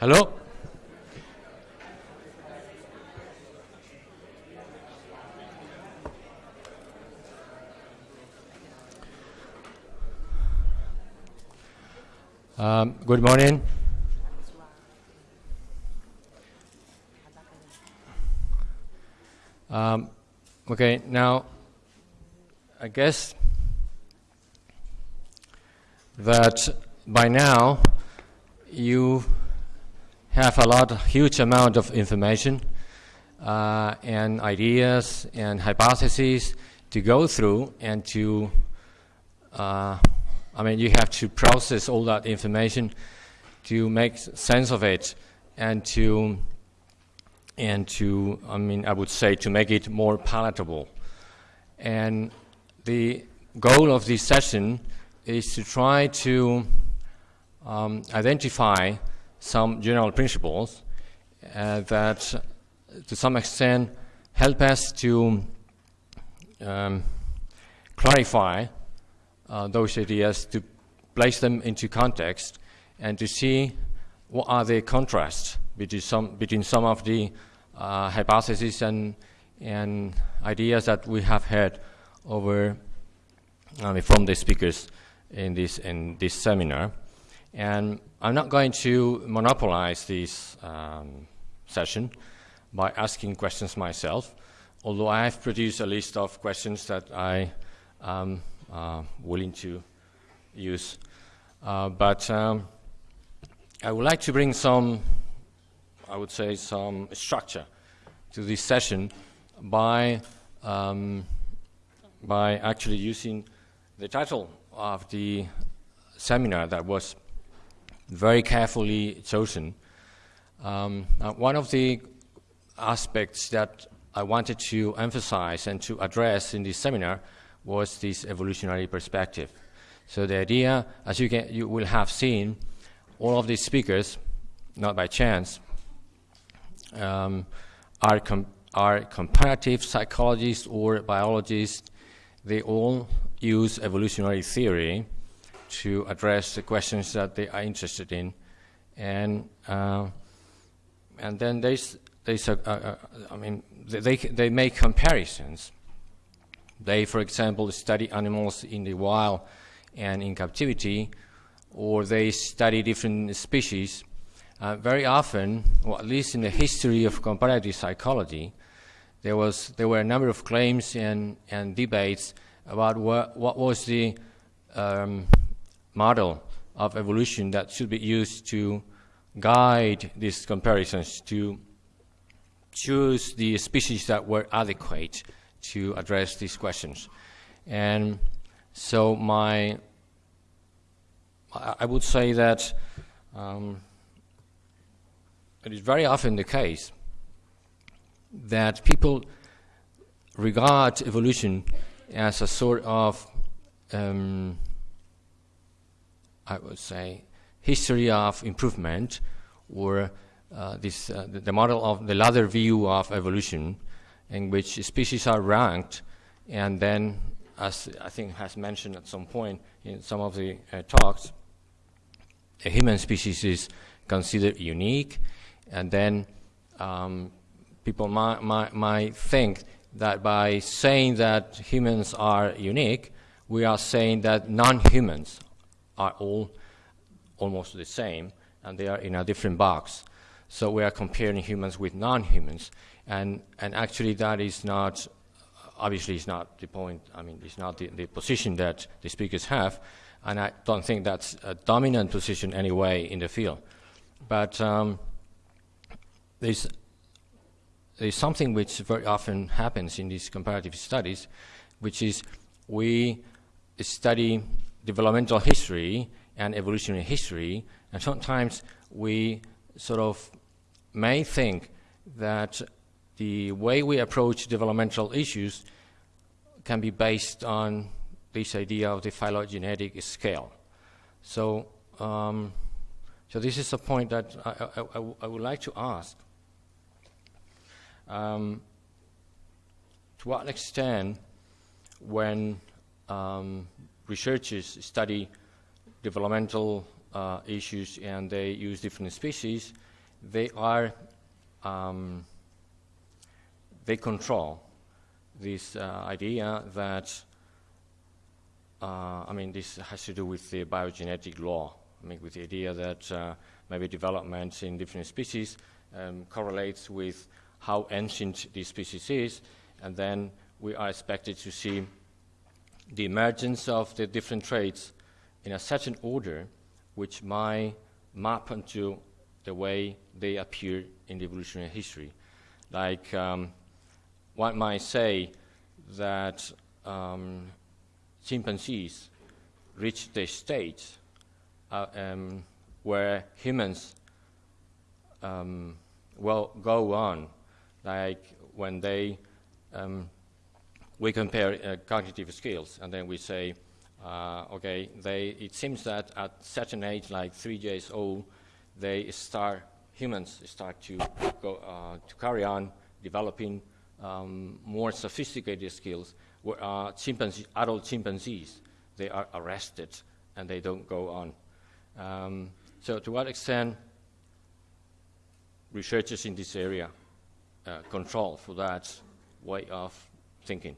Hello? Um, good morning. Um, okay, now I guess that by now you have a lot, huge amount of information uh, and ideas and hypotheses to go through and to, uh, I mean, you have to process all that information to make sense of it and to, and to, I mean, I would say to make it more palatable. And the goal of this session is to try to um, identify some general principles uh, that to some extent help us to um, clarify uh, those ideas, to place them into context, and to see what are the contrasts between some, between some of the uh, hypotheses and, and ideas that we have heard over I mean, from the speakers in this, in this seminar. And I'm not going to monopolize this um, session by asking questions myself, although I have produced a list of questions that I am uh, willing to use. Uh, but um, I would like to bring some, I would say, some structure to this session by, um, by actually using the title of the seminar that was very carefully chosen. Um, uh, one of the aspects that I wanted to emphasize and to address in this seminar was this evolutionary perspective. So the idea, as you, can, you will have seen, all of these speakers, not by chance, um, are, com are comparative psychologists or biologists. They all use evolutionary theory to address the questions that they are interested in. And, uh, and then there's a, a, a, I mean, they, they make comparisons. They, for example, study animals in the wild and in captivity, or they study different species. Uh, very often, or at least in the history of comparative psychology, there, was, there were a number of claims and, and debates about what, what was the um, model of evolution that should be used to guide these comparisons to choose the species that were adequate to address these questions. And so my, I would say that um, it is very often the case that people regard evolution as a sort of um, I would say, history of improvement or uh, this, uh, the, model of the ladder view of evolution in which species are ranked and then, as I think has mentioned at some point in some of the uh, talks, a human species is considered unique and then um, people might, might, might think that by saying that humans are unique, we are saying that non-humans are all almost the same, and they are in a different box. So we are comparing humans with non-humans, and, and actually that is not, obviously it's not the point, I mean, it's not the, the position that the speakers have, and I don't think that's a dominant position anyway in the field. But um, there's, there's something which very often happens in these comparative studies, which is we study developmental history and evolutionary history, and sometimes we sort of may think that the way we approach developmental issues can be based on this idea of the phylogenetic scale. So, um, so this is a point that I, I, I, would like to ask. Um, to what extent, when um, researchers study developmental uh, issues and they use different species, they are, um, they control this uh, idea that, uh, I mean, this has to do with the biogenetic law. I mean, with the idea that uh, maybe development in different species um, correlates with how ancient this species is, and then we are expected to see the emergence of the different traits in a certain order which might map onto the way they appear in the evolutionary history. Like um, one might say that um, chimpanzees reach the stage uh, um, where humans um, will go on, like when they um, we compare uh, cognitive skills, and then we say, uh, okay, they, it seems that at certain age, like three years old, they start, humans start to, go, uh, to carry on developing um, more sophisticated skills, where uh, chimpanzee, adult chimpanzees, they are arrested and they don't go on. Um, so to what extent researchers in this area uh, control for that way of thinking?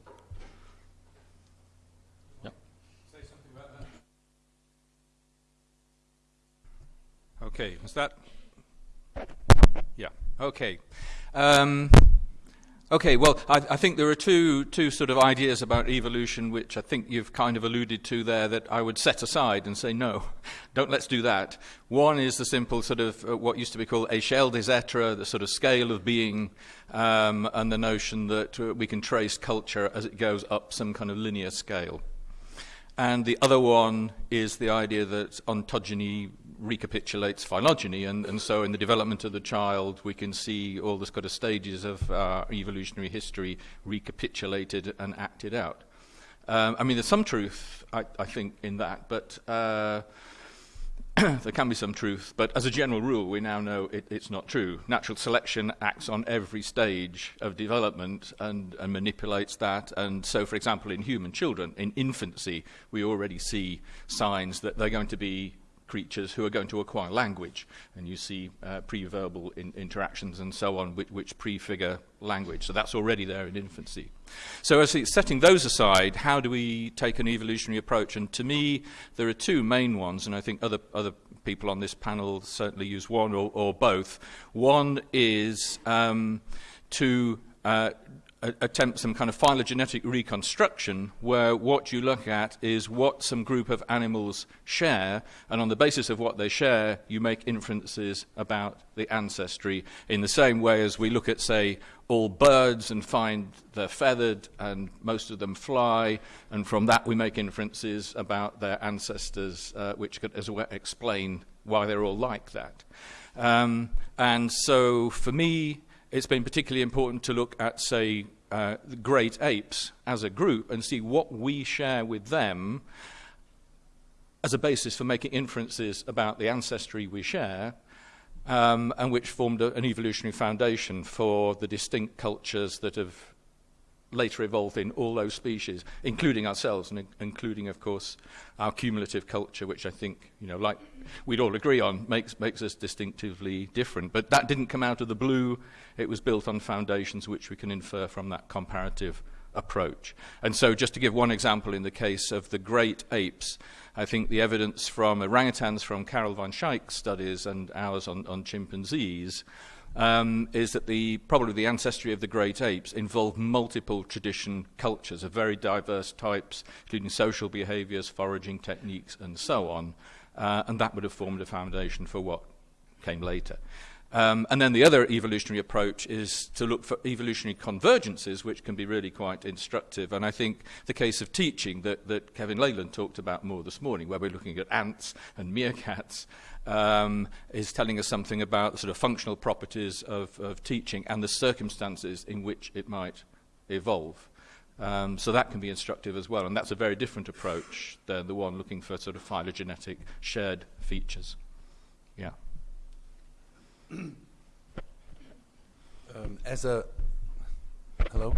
Okay, is that? Yeah. Okay. Um, okay. Well, I, I, think there are two two sort of ideas about evolution which I think you've kind of alluded to there that I would set aside and say no, don't let's do that. One is the simple sort of uh, what used to be called échelle des êtres, the sort of scale of being, um, and the notion that uh, we can trace culture as it goes up some kind of linear scale. And the other one is the idea that ontogeny recapitulates phylogeny, and, and so in the development of the child, we can see all the kind of stages of uh, evolutionary history recapitulated and acted out. Um, I mean, there's some truth, I, I think, in that, but uh, there can be some truth. But as a general rule, we now know it, it's not true. Natural selection acts on every stage of development and, and manipulates that. And so, for example, in human children, in infancy, we already see signs that they're going to be creatures who are going to acquire language. And you see uh, pre-verbal in interactions and so on, which, which prefigure language. So that's already there in infancy. So as setting those aside, how do we take an evolutionary approach? And to me, there are two main ones, and I think other, other people on this panel certainly use one or, or both. One is um, to uh, attempt some kind of phylogenetic reconstruction where what you look at is what some group of animals share, and on the basis of what they share, you make inferences about the ancestry in the same way as we look at, say, all birds and find they're feathered and most of them fly, and from that we make inferences about their ancestors, uh, which could as well explain why they're all like that. Um, and so for me, it's been particularly important to look at, say, uh, great apes as a group and see what we share with them as a basis for making inferences about the ancestry we share, um, and which formed a, an evolutionary foundation for the distinct cultures that have later evolved in all those species, including ourselves, and in including, of course, our cumulative culture, which I think, you know, like we'd all agree on, makes, makes us distinctively different. But that didn't come out of the blue. It was built on foundations which we can infer from that comparative approach. And so just to give one example in the case of the great apes, I think the evidence from orangutans from Carel van Schaik's studies and ours on, on chimpanzees um, is that the probably the ancestry of the great apes involved multiple tradition cultures of very diverse types, including social behaviours, foraging techniques, and so on. Uh, and that would have formed a foundation for what came later. Um, and then the other evolutionary approach is to look for evolutionary convergences, which can be really quite instructive. And I think the case of teaching that, that Kevin Leyland talked about more this morning, where we're looking at ants and meerkats, um, is telling us something about the sort of functional properties of, of teaching and the circumstances in which it might evolve. Um, so that can be instructive as well, and that's a very different approach than the one looking for sort of phylogenetic shared features. Um, as a hello,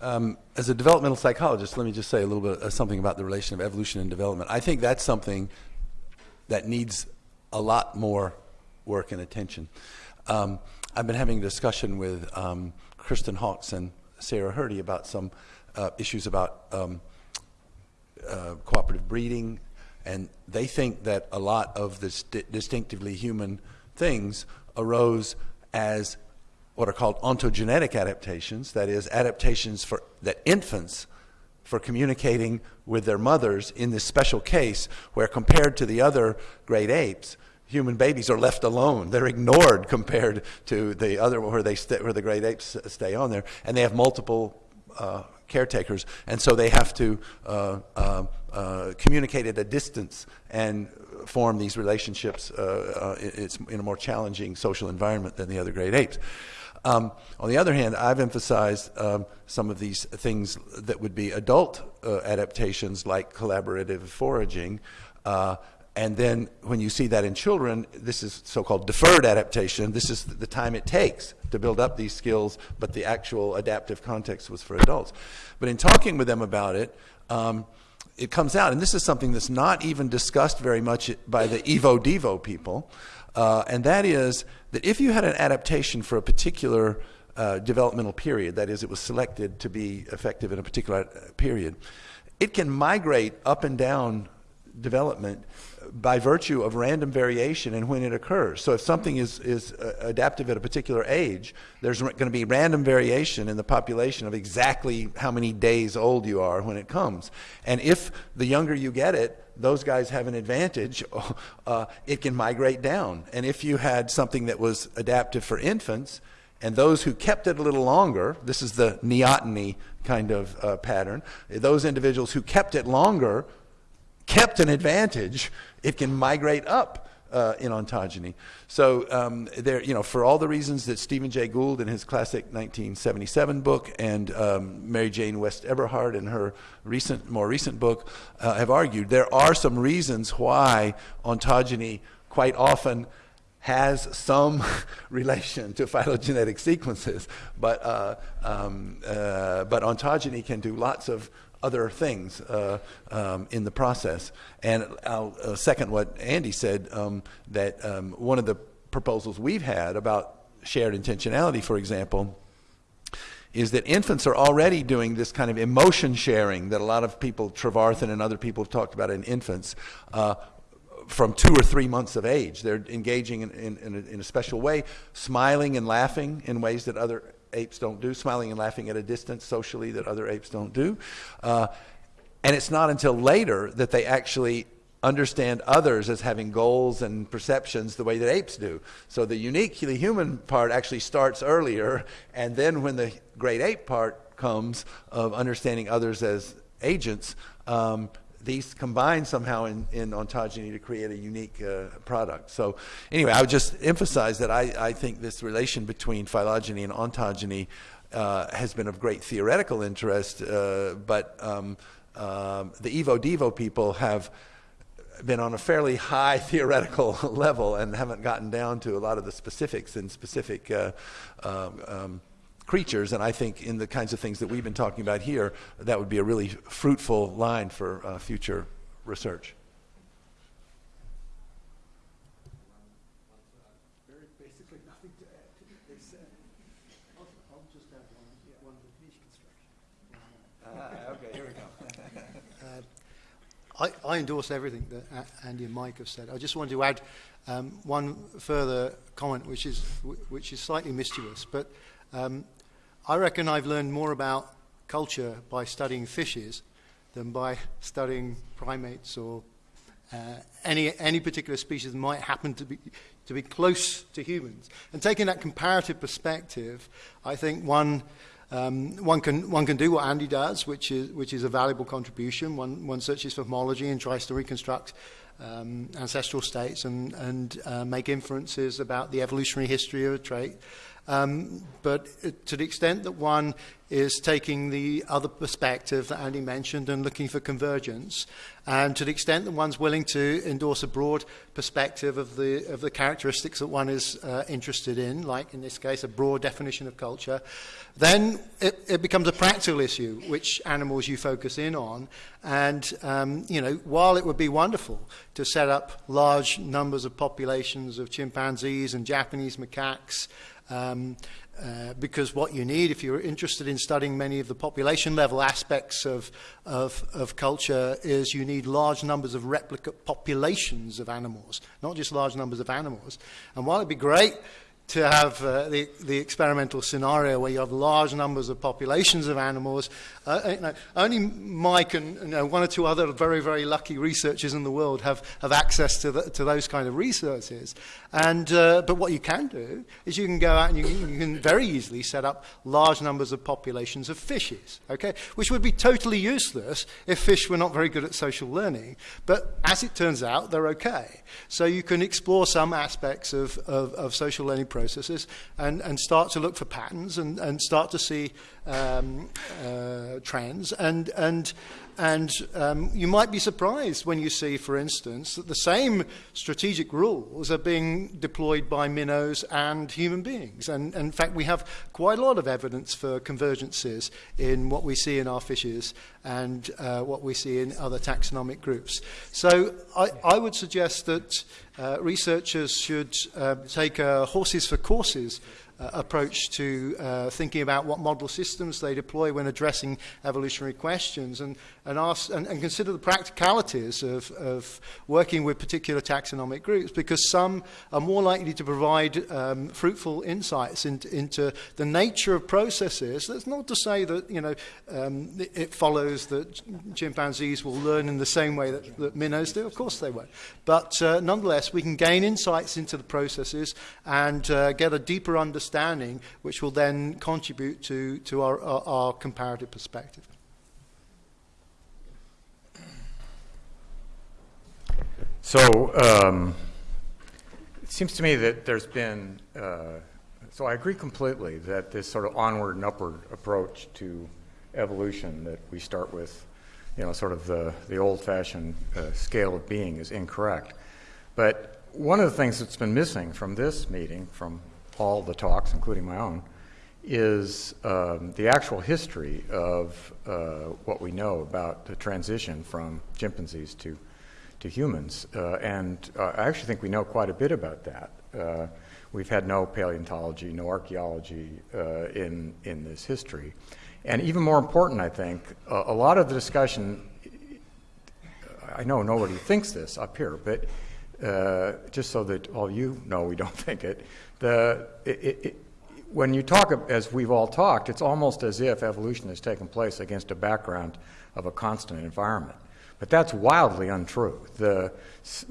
um, as a developmental psychologist, let me just say a little bit uh, something about the relation of evolution and development. I think that's something that needs a lot more work and attention. Um, I've been having a discussion with um, Kristen Hawkes and Sarah Hrdy about some uh, issues about um, uh, cooperative breeding, and they think that a lot of this st- distinctively human things arose as what are called ontogenetic adaptations, that is, adaptations for that infants for communicating with their mothers in this special case where compared to the other great apes, human babies are left alone. They're ignored compared to the other where they where the great apes stay on there, and they have multiple uh, caretakers, and so they have to uh, uh, uh communicate at a distance and form these relationships. Uh, uh, it's in a more challenging social environment than the other great apes. Um, on the other hand, I've emphasized um, some of these things that would be adult uh, adaptations like collaborative foraging. Uh, and then when you see that in children, this is so called deferred adaptation. This is the time it takes to build up these skills, but the actual adaptive context was for adults. But in talking with them about it, um, it comes out, and this is something that's not even discussed very much by the Evo Devo people, uh, and that is that if you had an adaptation for a particular uh, developmental period, that is, it was selected to be effective in a particular period, it can migrate up and down development by virtue of random variation and when it occurs. So if something is, is uh, adaptive at a particular age, there's going to be random variation in the population of exactly how many days old you are when it comes. And if the younger you get it, those guys have an advantage, uh, it can migrate down. And if you had something that was adaptive for infants, and those who kept it a little longer, this is the neoteny kind of uh, pattern, those individuals who kept it longer kept an advantage, it can migrate up uh, in ontogeny. So um, there, you know, for all the reasons that Stephen Jay Gould in his classic 1977 book and um, Mary Jane West Eberhard in her recent, more recent book uh, have argued, there are some reasons why ontogeny quite often has some relation to phylogenetic sequences, but, uh, um, uh, but ontogeny can do lots of other things uh, um, in the process. And I'll uh, second what Andy said um, that um, one of the proposals we've had about shared intentionality, for example, is that infants are already doing this kind of emotion sharing that a lot of people, Trevarthen and other people, have talked about in infants. Uh, from two or three months of age. They're engaging in, in, in, a, in, a, special way, smiling and laughing in ways that other apes don't do, smiling and laughing at a distance socially that other apes don't do. Uh, and it's not until later that they actually understand others as having goals and perceptions the way that apes do. So the uniquely human part actually starts earlier, and then when the great ape part comes of understanding others as agents, um, these combine somehow in, in ontogeny to create a unique uh, product. So anyway, I would just emphasize that I, I think this relation between phylogeny and ontogeny uh, has been of great theoretical interest, uh, but um, um, the Evo Devo people have been on a fairly high theoretical level and haven't gotten down to a lot of the specifics and specific uh, um, um creatures. And I think in the kinds of things that we've been talking about here, that would be a really fruitful line for uh, future research. I, I, endorse everything that Andy and Mike have said. I just wanted to add um, one further comment, which is which is slightly mischievous. But um, I reckon I've learned more about culture by studying fishes than by studying primates or uh, any, any particular species that might happen to be, to be close to humans. And taking that comparative perspective, I think one, um, one, can, one can do what Andy does, which is, which is a valuable contribution. One, one searches for homology and tries to reconstruct um, ancestral states and, and uh, make inferences about the evolutionary history of a trait. Um, but to the extent that one is taking the other perspective that Andy mentioned and looking for convergence, and to the extent that one's willing to endorse a broad perspective of the, of the characteristics that one is uh, interested in, like in this case a broad definition of culture, then it, it becomes a practical issue which animals you focus in on. And, um, you know, while it would be wonderful to set up large numbers of populations of chimpanzees and Japanese macaques, um, uh, because what you need, if you're interested in studying many of the population level aspects of, of, of culture, is you need large numbers of replicate populations of animals, not just large numbers of animals. And while it'd be great to have uh, the, the experimental scenario where you have large numbers of populations of animals. Uh, you know, only Mike and you know, one or two other very, very lucky researchers in the world have, have access to, the, to those kind of resources. And, uh, but what you can do is you can go out and you, you can very easily set up large numbers of populations of fishes, okay? which would be totally useless if fish were not very good at social learning. But as it turns out, they're okay. So you can explore some aspects of, of, of social learning processes and, and start to look for patterns and, and start to see um, uh, trends. And, and and um, you might be surprised when you see, for instance, that the same strategic rules are being deployed by minnows and human beings. And, and in fact, we have quite a lot of evidence for convergences in what we see in our fishes and uh, what we see in other taxonomic groups. So I, I would suggest that uh, researchers should uh, take a horses for courses uh, approach to uh, thinking about what model systems they deploy when addressing evolutionary questions and, and, ask, and, and consider the practicalities of, of working with particular taxonomic groups because some are more likely to provide um, fruitful insights into, into the nature of processes. That's not to say that you know, um, it, it follows that chimpanzees will learn in the same way that, that minnows do. Of course they won't. But uh, nonetheless, we can gain insights into the processes and uh, get a deeper understanding understanding, which will then contribute to, to our, our, our comparative perspective. So um, it seems to me that there's been, uh, so I agree completely that this sort of onward and upward approach to evolution that we start with, you know, sort of the, the old fashioned uh, scale of being is incorrect. But one of the things that's been missing from this meeting, from all the talks, including my own, is um, the actual history of uh, what we know about the transition from chimpanzees to, to humans. Uh, and uh, I actually think we know quite a bit about that. Uh, we've had no paleontology, no archaeology uh, in, in this history. And even more important, I think, a lot of the discussion, I know nobody thinks this up here, but uh, just so that all you know we don't think it, the, it, it, when you talk, as we've all talked, it's almost as if evolution has taken place against a background of a constant environment. But that's wildly untrue. The,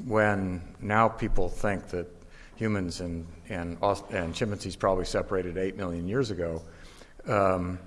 when now people think that humans and, and, and chimpanzees probably separated 8 million years ago, um,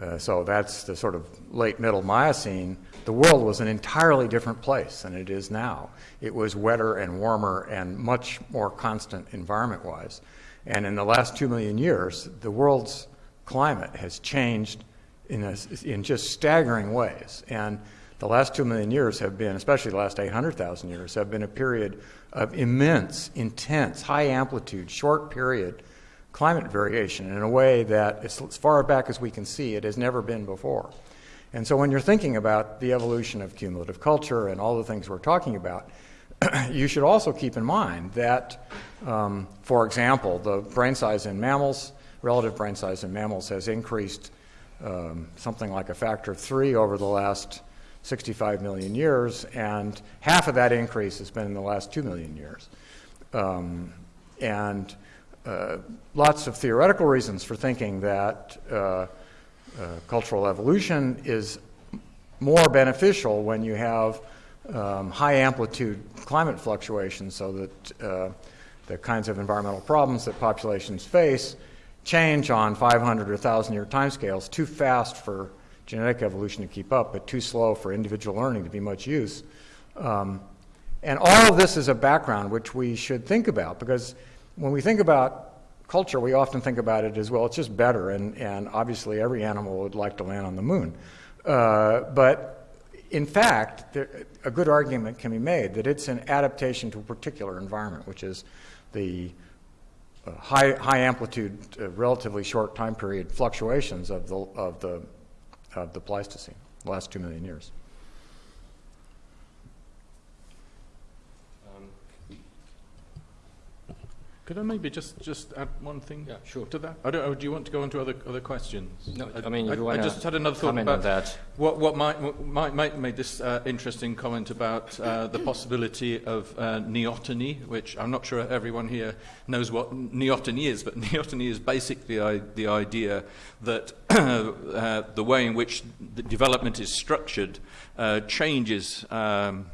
uh, so that's the sort of late middle Miocene, the world was an entirely different place than it is now. It was wetter and warmer and much more constant environment wise. And in the last two million years, the world's climate has changed in, a, in just staggering ways. And the last two million years have been, especially the last 800,000 years, have been a period of immense, intense, high amplitude, short period climate variation in a way that, as far back as we can see, it has never been before. And so when you're thinking about the evolution of cumulative culture and all the things we're talking about, you should also keep in mind that, um, for example, the brain size in mammals, relative brain size in mammals has increased um, something like a factor of three over the last 65 million years, and half of that increase has been in the last two million years. Um, and uh, lots of theoretical reasons for thinking that uh, uh, cultural evolution is more beneficial when you have um, high amplitude climate fluctuations so that uh, the kinds of environmental problems that populations face change on 500 or 1,000 year timescales too fast for genetic evolution to keep up, but too slow for individual learning to be much use. Um, and all of this is a background which we should think about because when we think about culture, we often think about it as well, it's just better, and, and obviously every animal would like to land on the moon. Uh, but in fact, there, a good argument can be made that it's an adaptation to a particular environment, which is the uh, high, high amplitude, uh, relatively short time period fluctuations of the, of, the, of the Pleistocene, the last two million years. Could I maybe just, just add one thing Yeah, sure. to that? I don't, or do you want to go on to other, other questions? No, I mean, if you I, wanna just had another thought about that. What, what Mike, Mike made this uh, interesting comment about uh, the possibility of uh, neoteny, which I'm not sure everyone here knows what neoteny is, but neoteny is basically I, the idea that uh, the way in which the development is structured uh, changes um,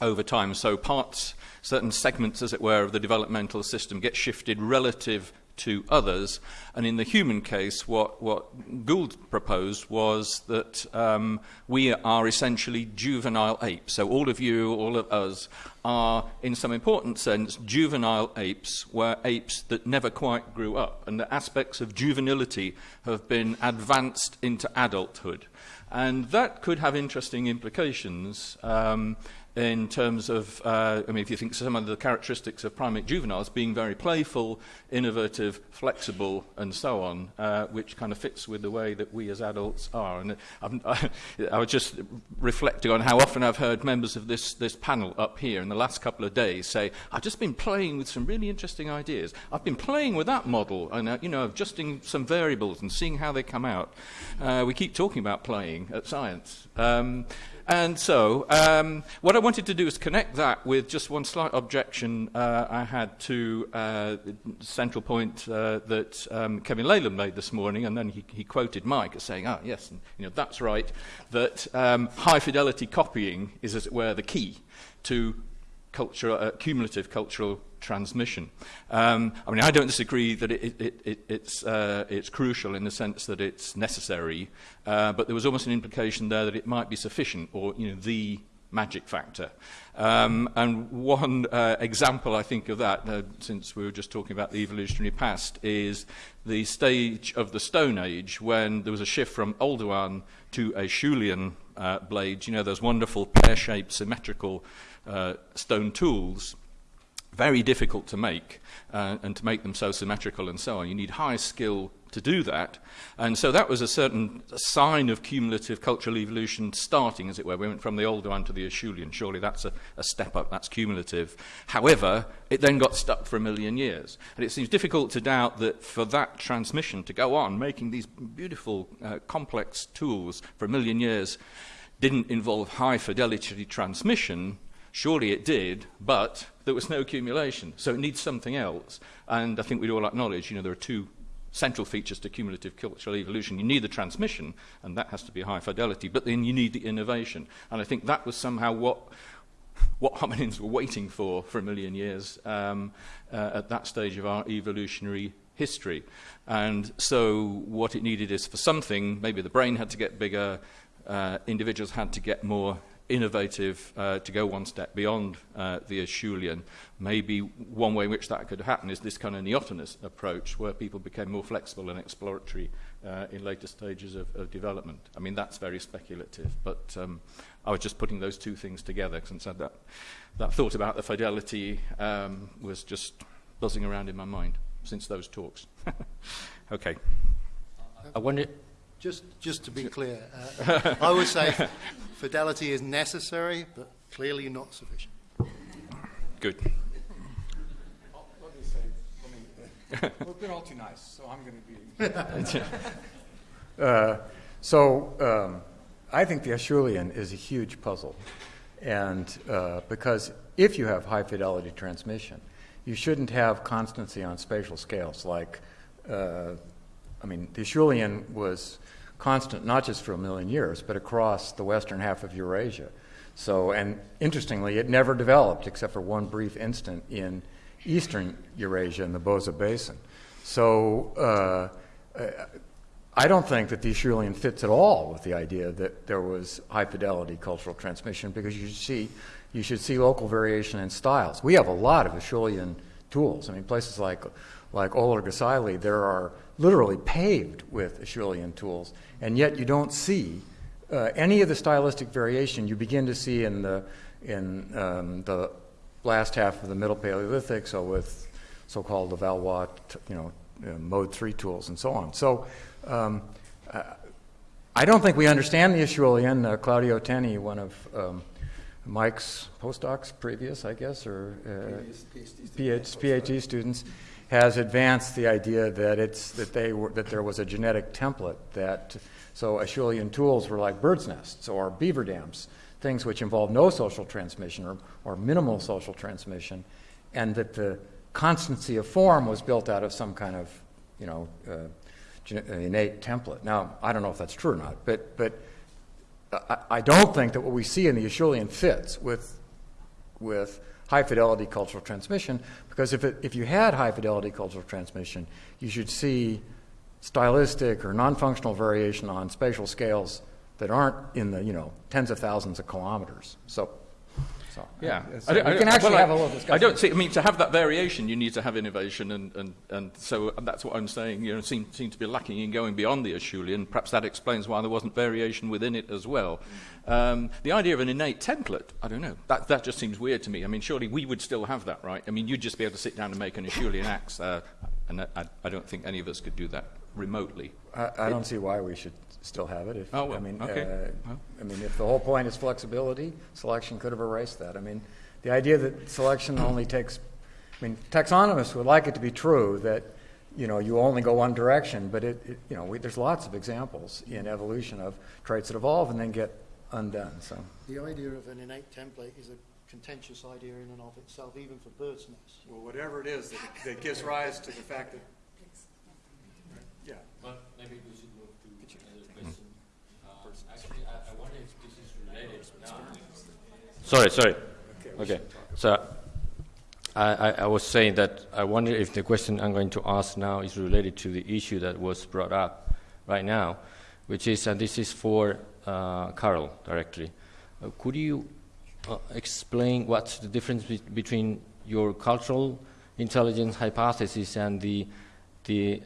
over time. So parts, certain segments, as it were, of the developmental system get shifted relative to others. And in the human case, what, what Gould proposed was that um, we are essentially juvenile apes. So all of you, all of us, are, in some important sense, juvenile apes, where apes that never quite grew up. And the aspects of juvenility have been advanced into adulthood. And that could have interesting implications. Um, in terms of, uh, I mean, if you think some of the characteristics of primate juveniles being very playful, innovative, flexible, and so on, uh, which kind of fits with the way that we as adults are. And uh, I'm, I, I was just reflecting on how often I've heard members of this, this panel up here in the last couple of days say, I've just been playing with some really interesting ideas. I've been playing with that model and, uh, you know, adjusting some variables and seeing how they come out. Uh, we keep talking about playing at science. Um, And so um, what I wanted to do is connect that with just one slight objection uh, I had to uh, central point uh, that um, Kevin Leyland made this morning, and then he, he quoted Mike as saying, ah, yes, and, you know, that's right, that um, high-fidelity copying is, as it were, the key to cultural, uh, cumulative cultural transmission. Um, I mean, I don't disagree that it, it, it, it's, uh, it's crucial in the sense that it's necessary, uh, but there was almost an implication there that it might be sufficient or, you know, the magic factor. Um, and one uh, example, I think, of that, uh, since we were just talking about the evolutionary past, is the stage of the Stone Age when there was a shift from Oldowan to Acheulean uh, blades, you know, those wonderful pear-shaped, symmetrical uh, stone tools very difficult to make uh, and to make them so symmetrical and so on. You need high skill to do that. And so that was a certain sign of cumulative cultural evolution starting, as it were. We went from the Oldowan to the Acheulean. Surely that's a, a step up, that's cumulative. However, it then got stuck for a million years. And it seems difficult to doubt that for that transmission to go on, making these beautiful, uh, complex tools for a million years, didn't involve high fidelity transmission. Surely it did, but there was no accumulation. So it needs something else. And I think we'd all acknowledge, you know, there are two central features to cumulative cultural evolution. You need the transmission, and that has to be high fidelity, but then you need the innovation. And I think that was somehow what, what hominins were waiting for for a million years um, uh, at that stage of our evolutionary history. And so what it needed is for something, maybe the brain had to get bigger, uh, individuals had to get more innovative uh, to go one step beyond uh, the Acheulean. Maybe one way in which that could happen is this kind of neotenous approach where people became more flexible and exploratory uh, in later stages of, of development. I mean, that's very speculative, but um, I was just putting those two things together since I that, that thought about the fidelity um, was just buzzing around in my mind since those talks. okay. I wonder, Just, just to be clear, uh, I would say fidelity is necessary, but clearly not sufficient. Good. Let me say, let me, we've been all too nice, so I'm going to be. uh, so um, I think the Acheulean is a huge puzzle. And uh, because if you have high fidelity transmission, you shouldn't have constancy on spatial scales. Like, uh, I mean, the Acheulean was constant not just for a million years, but across the western half of Eurasia. So, and interestingly, it never developed except for one brief instant in eastern Eurasia in the Bose Basin. So, uh, I don't think that the Acheulean fits at all with the idea that there was high fidelity cultural transmission because you see, you should see local variation in styles. We have a lot of Acheulean tools. I mean, places like like Oler there are literally paved with Acheulean tools, and yet you don't see uh, any of the stylistic variation you begin to see in the in um, the last half of the Middle Paleolithic, so with so-called Levallois, you know, uh, mode three tools and so on. So. Um, I don't think we understand the Acheulean. Uh, Claudio Tennie, one of um, Mike's postdocs, previous, I guess, or uh, PhD, PhD students, has advanced the idea that it's that they were that there was a genetic template that so Acheulean tools were like birds' nests or beaver dams, things which involve no social transmission or, or minimal social transmission, and that the constancy of form was built out of some kind of you know uh, innate template. Now I don't know if that's true or not, but but I, I don't think that what we see in the Acheulean fits with with high fidelity cultural transmission because if, it, if you had high fidelity cultural transmission, you should see stylistic or non functional variation on spatial scales that aren't in the you know tens of thousands of kilometers. So so, yeah, so we can actually well, have a little discussion. I don't see. I mean, to have that variation, you need to have innovation, and, and, and so that's what I'm saying. You know, seem seem to be lacking in going beyond the Acheulean. Perhaps that explains why there wasn't variation within it as well. Um, the idea of an innate template, I don't know. That that just seems weird to me. I mean, surely we would still have that, right? I mean, you'd just be able to sit down and make an Acheulean axe, uh, and I, I don't think any of us could do that remotely. I, I don't see why we should still have it. If, oh, well, I mean, okay. Uh, well. I mean, if the whole point is flexibility, selection could have erased that. I mean, the idea that selection only takes, I mean, taxonomists would like it to be true that, you know, you only go one direction, but it, it you know, we, there's lots of examples in evolution of traits that evolve and then get undone. So the idea of an innate template is a contentious idea in and of itself, even for birds' nests. Well, whatever it is that, that gives rise to the fact that. Yeah. But maybe we should move to another question. Uh, actually, I, I wonder if this is related now. Sorry, sorry. Okay. So I, I, I, was saying that I wonder if the question I'm going to ask now is related to the issue that was brought up right now, which is, and this is for uh, Carel directly. Uh, could you uh, explain what's the difference be between your cultural intelligence hypothesis and the, the,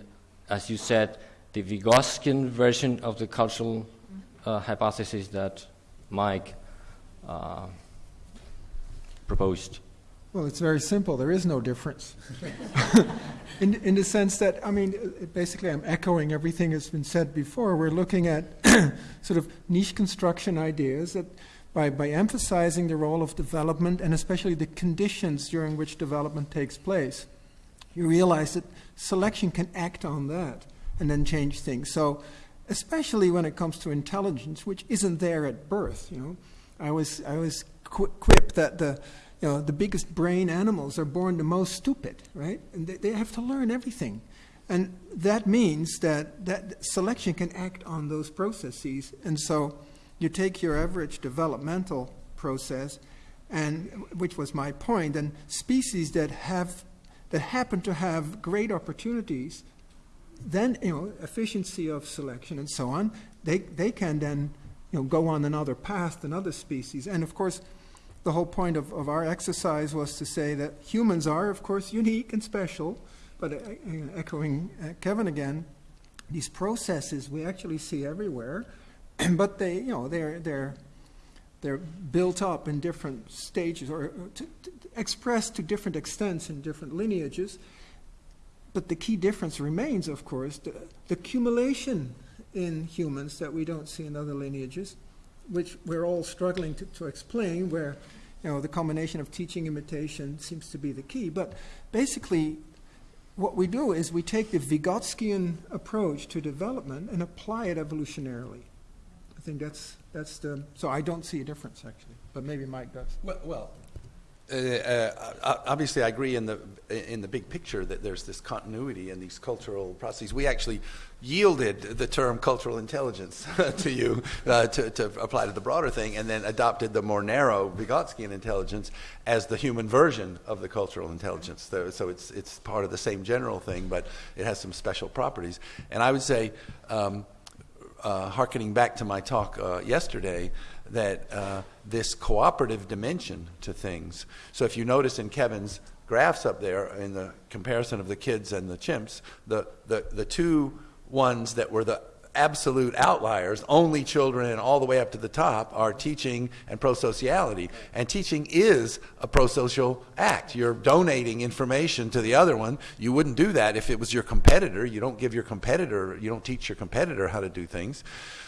as you said, the Vygotskian version of the cultural uh, hypothesis that Mike uh, proposed? Well, it's very simple. There is no difference. in, in the sense that, I mean, basically, I'm echoing everything that's been said before. We're looking at sort of niche construction ideas that, by, by emphasizing the role of development and especially the conditions during which development takes place, you realize that selection can act on that and then change things. So, especially when it comes to intelligence, which isn't there at birth, you know. I was, I was quip that the, you know, the biggest brain animals are born the most stupid, right? And they, they have to learn everything. And that means that, that selection can act on those processes. And so you take your average developmental process, and which was my point, and species that have that happen to have great opportunities, then you know efficiency of selection and so on, they they can then you know, go on another path than other species. And of course, the whole point of, of our exercise was to say that humans are, of course, unique and special. But uh, uh echoing uh, Kevin again, these processes we actually see everywhere, but they, you know, they're they're they're built up in different stages or to, to, expressed to different extents in different lineages. But the key difference remains, of course, the, the accumulation in humans that we don't see in other lineages, which we're all struggling to, to explain, where you know, the combination of teaching imitation seems to be the key. But basically, what we do is we take the Vygotskian approach to development and apply it evolutionarily. I think that's, that's the, so I don't see a difference actually, but maybe Mike does. Well, well uh, uh, obviously, I agree in the in the big picture that there's this continuity in these cultural processes. We actually yielded the term cultural intelligence to you uh, to, to, apply to the broader thing, and then adopted the more narrow Vygotskian intelligence as the human version of the cultural intelligence. So, so, it's it's part of the same general thing, but it has some special properties. And I would say. Um, uh, harkening back to my talk uh, yesterday, that uh, this cooperative dimension to things. So if you notice in Kevin's graphs up there, in the comparison of the kids and the chimps, the, the, the two ones that were the absolute outliers, only children and all the way up to the top, are teaching and prosociality. And teaching is a prosocial act. You're donating information to the other one. You wouldn't do that if it was your competitor. You don't give your competitor, you don't teach your competitor how to do things.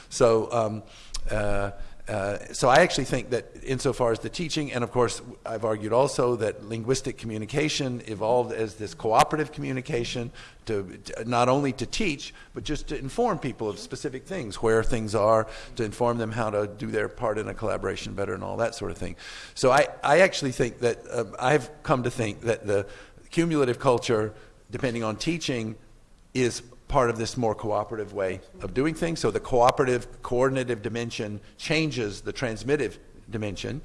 So, um, uh, uh, so I actually think that insofar as the teaching, and of course I've argued also that linguistic communication evolved as this cooperative communication to, to not only to teach, but just to inform people of specific things, where things are, to inform them how to do their part in a collaboration better and all that sort of thing. So I, I actually think that uh, I've come to think that the cumulative culture, depending on teaching, is part of this more cooperative way of doing things. So the cooperative, coordinative dimension changes the transmittive dimension,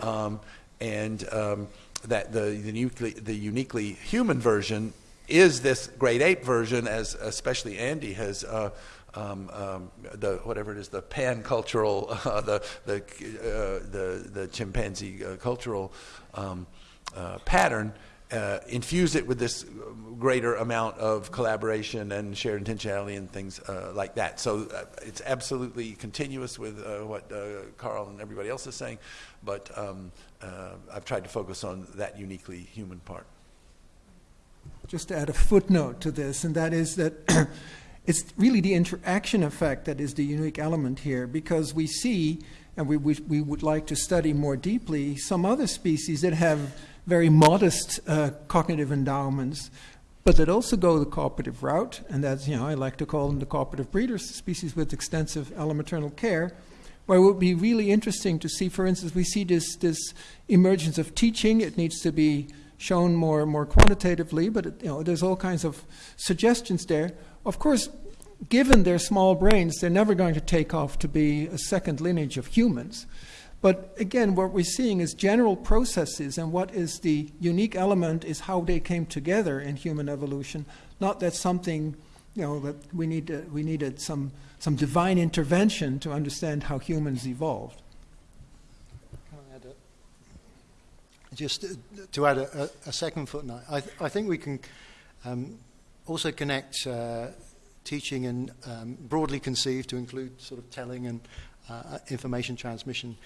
um, and um, that the, the, uniquely, the uniquely human version is this great ape version, as especially Andy has. Uh, um, um, the whatever it is, the pan cultural, uh, the the, uh, the the chimpanzee uh, cultural um, uh, pattern, uh, infuse it with this greater amount of collaboration and shared intentionality and things uh, like that. So uh, it's absolutely continuous with uh, what uh, Carel and everybody else is saying, but um, uh, I've tried to focus on that uniquely human part. Just to add a footnote to this, and that is that it's really the interaction effect that is the unique element here, because we see, and we, we, we would like to study more deeply, some other species that have very modest uh, cognitive endowments, but that also go the cooperative route, and that's, you know, I like to call them the cooperative breeders, species with extensive allomaternal care, where it would be really interesting to see, for instance, we see this, this emergence of teaching. It needs to be shown more, more quantitatively, but it, you know, there's all kinds of suggestions there. Of course, given their small brains, they're never going to take off to be a second lineage of humans. But again, what we're seeing is general processes, and what is the unique element is how they came together in human evolution. Not that something, you know, that we need to, we needed some some divine intervention to understand how humans evolved. Just to add a, a, second footnote, I, th- I think we can um, also connect uh, teaching and um, broadly conceived to include sort of telling and uh, information transmission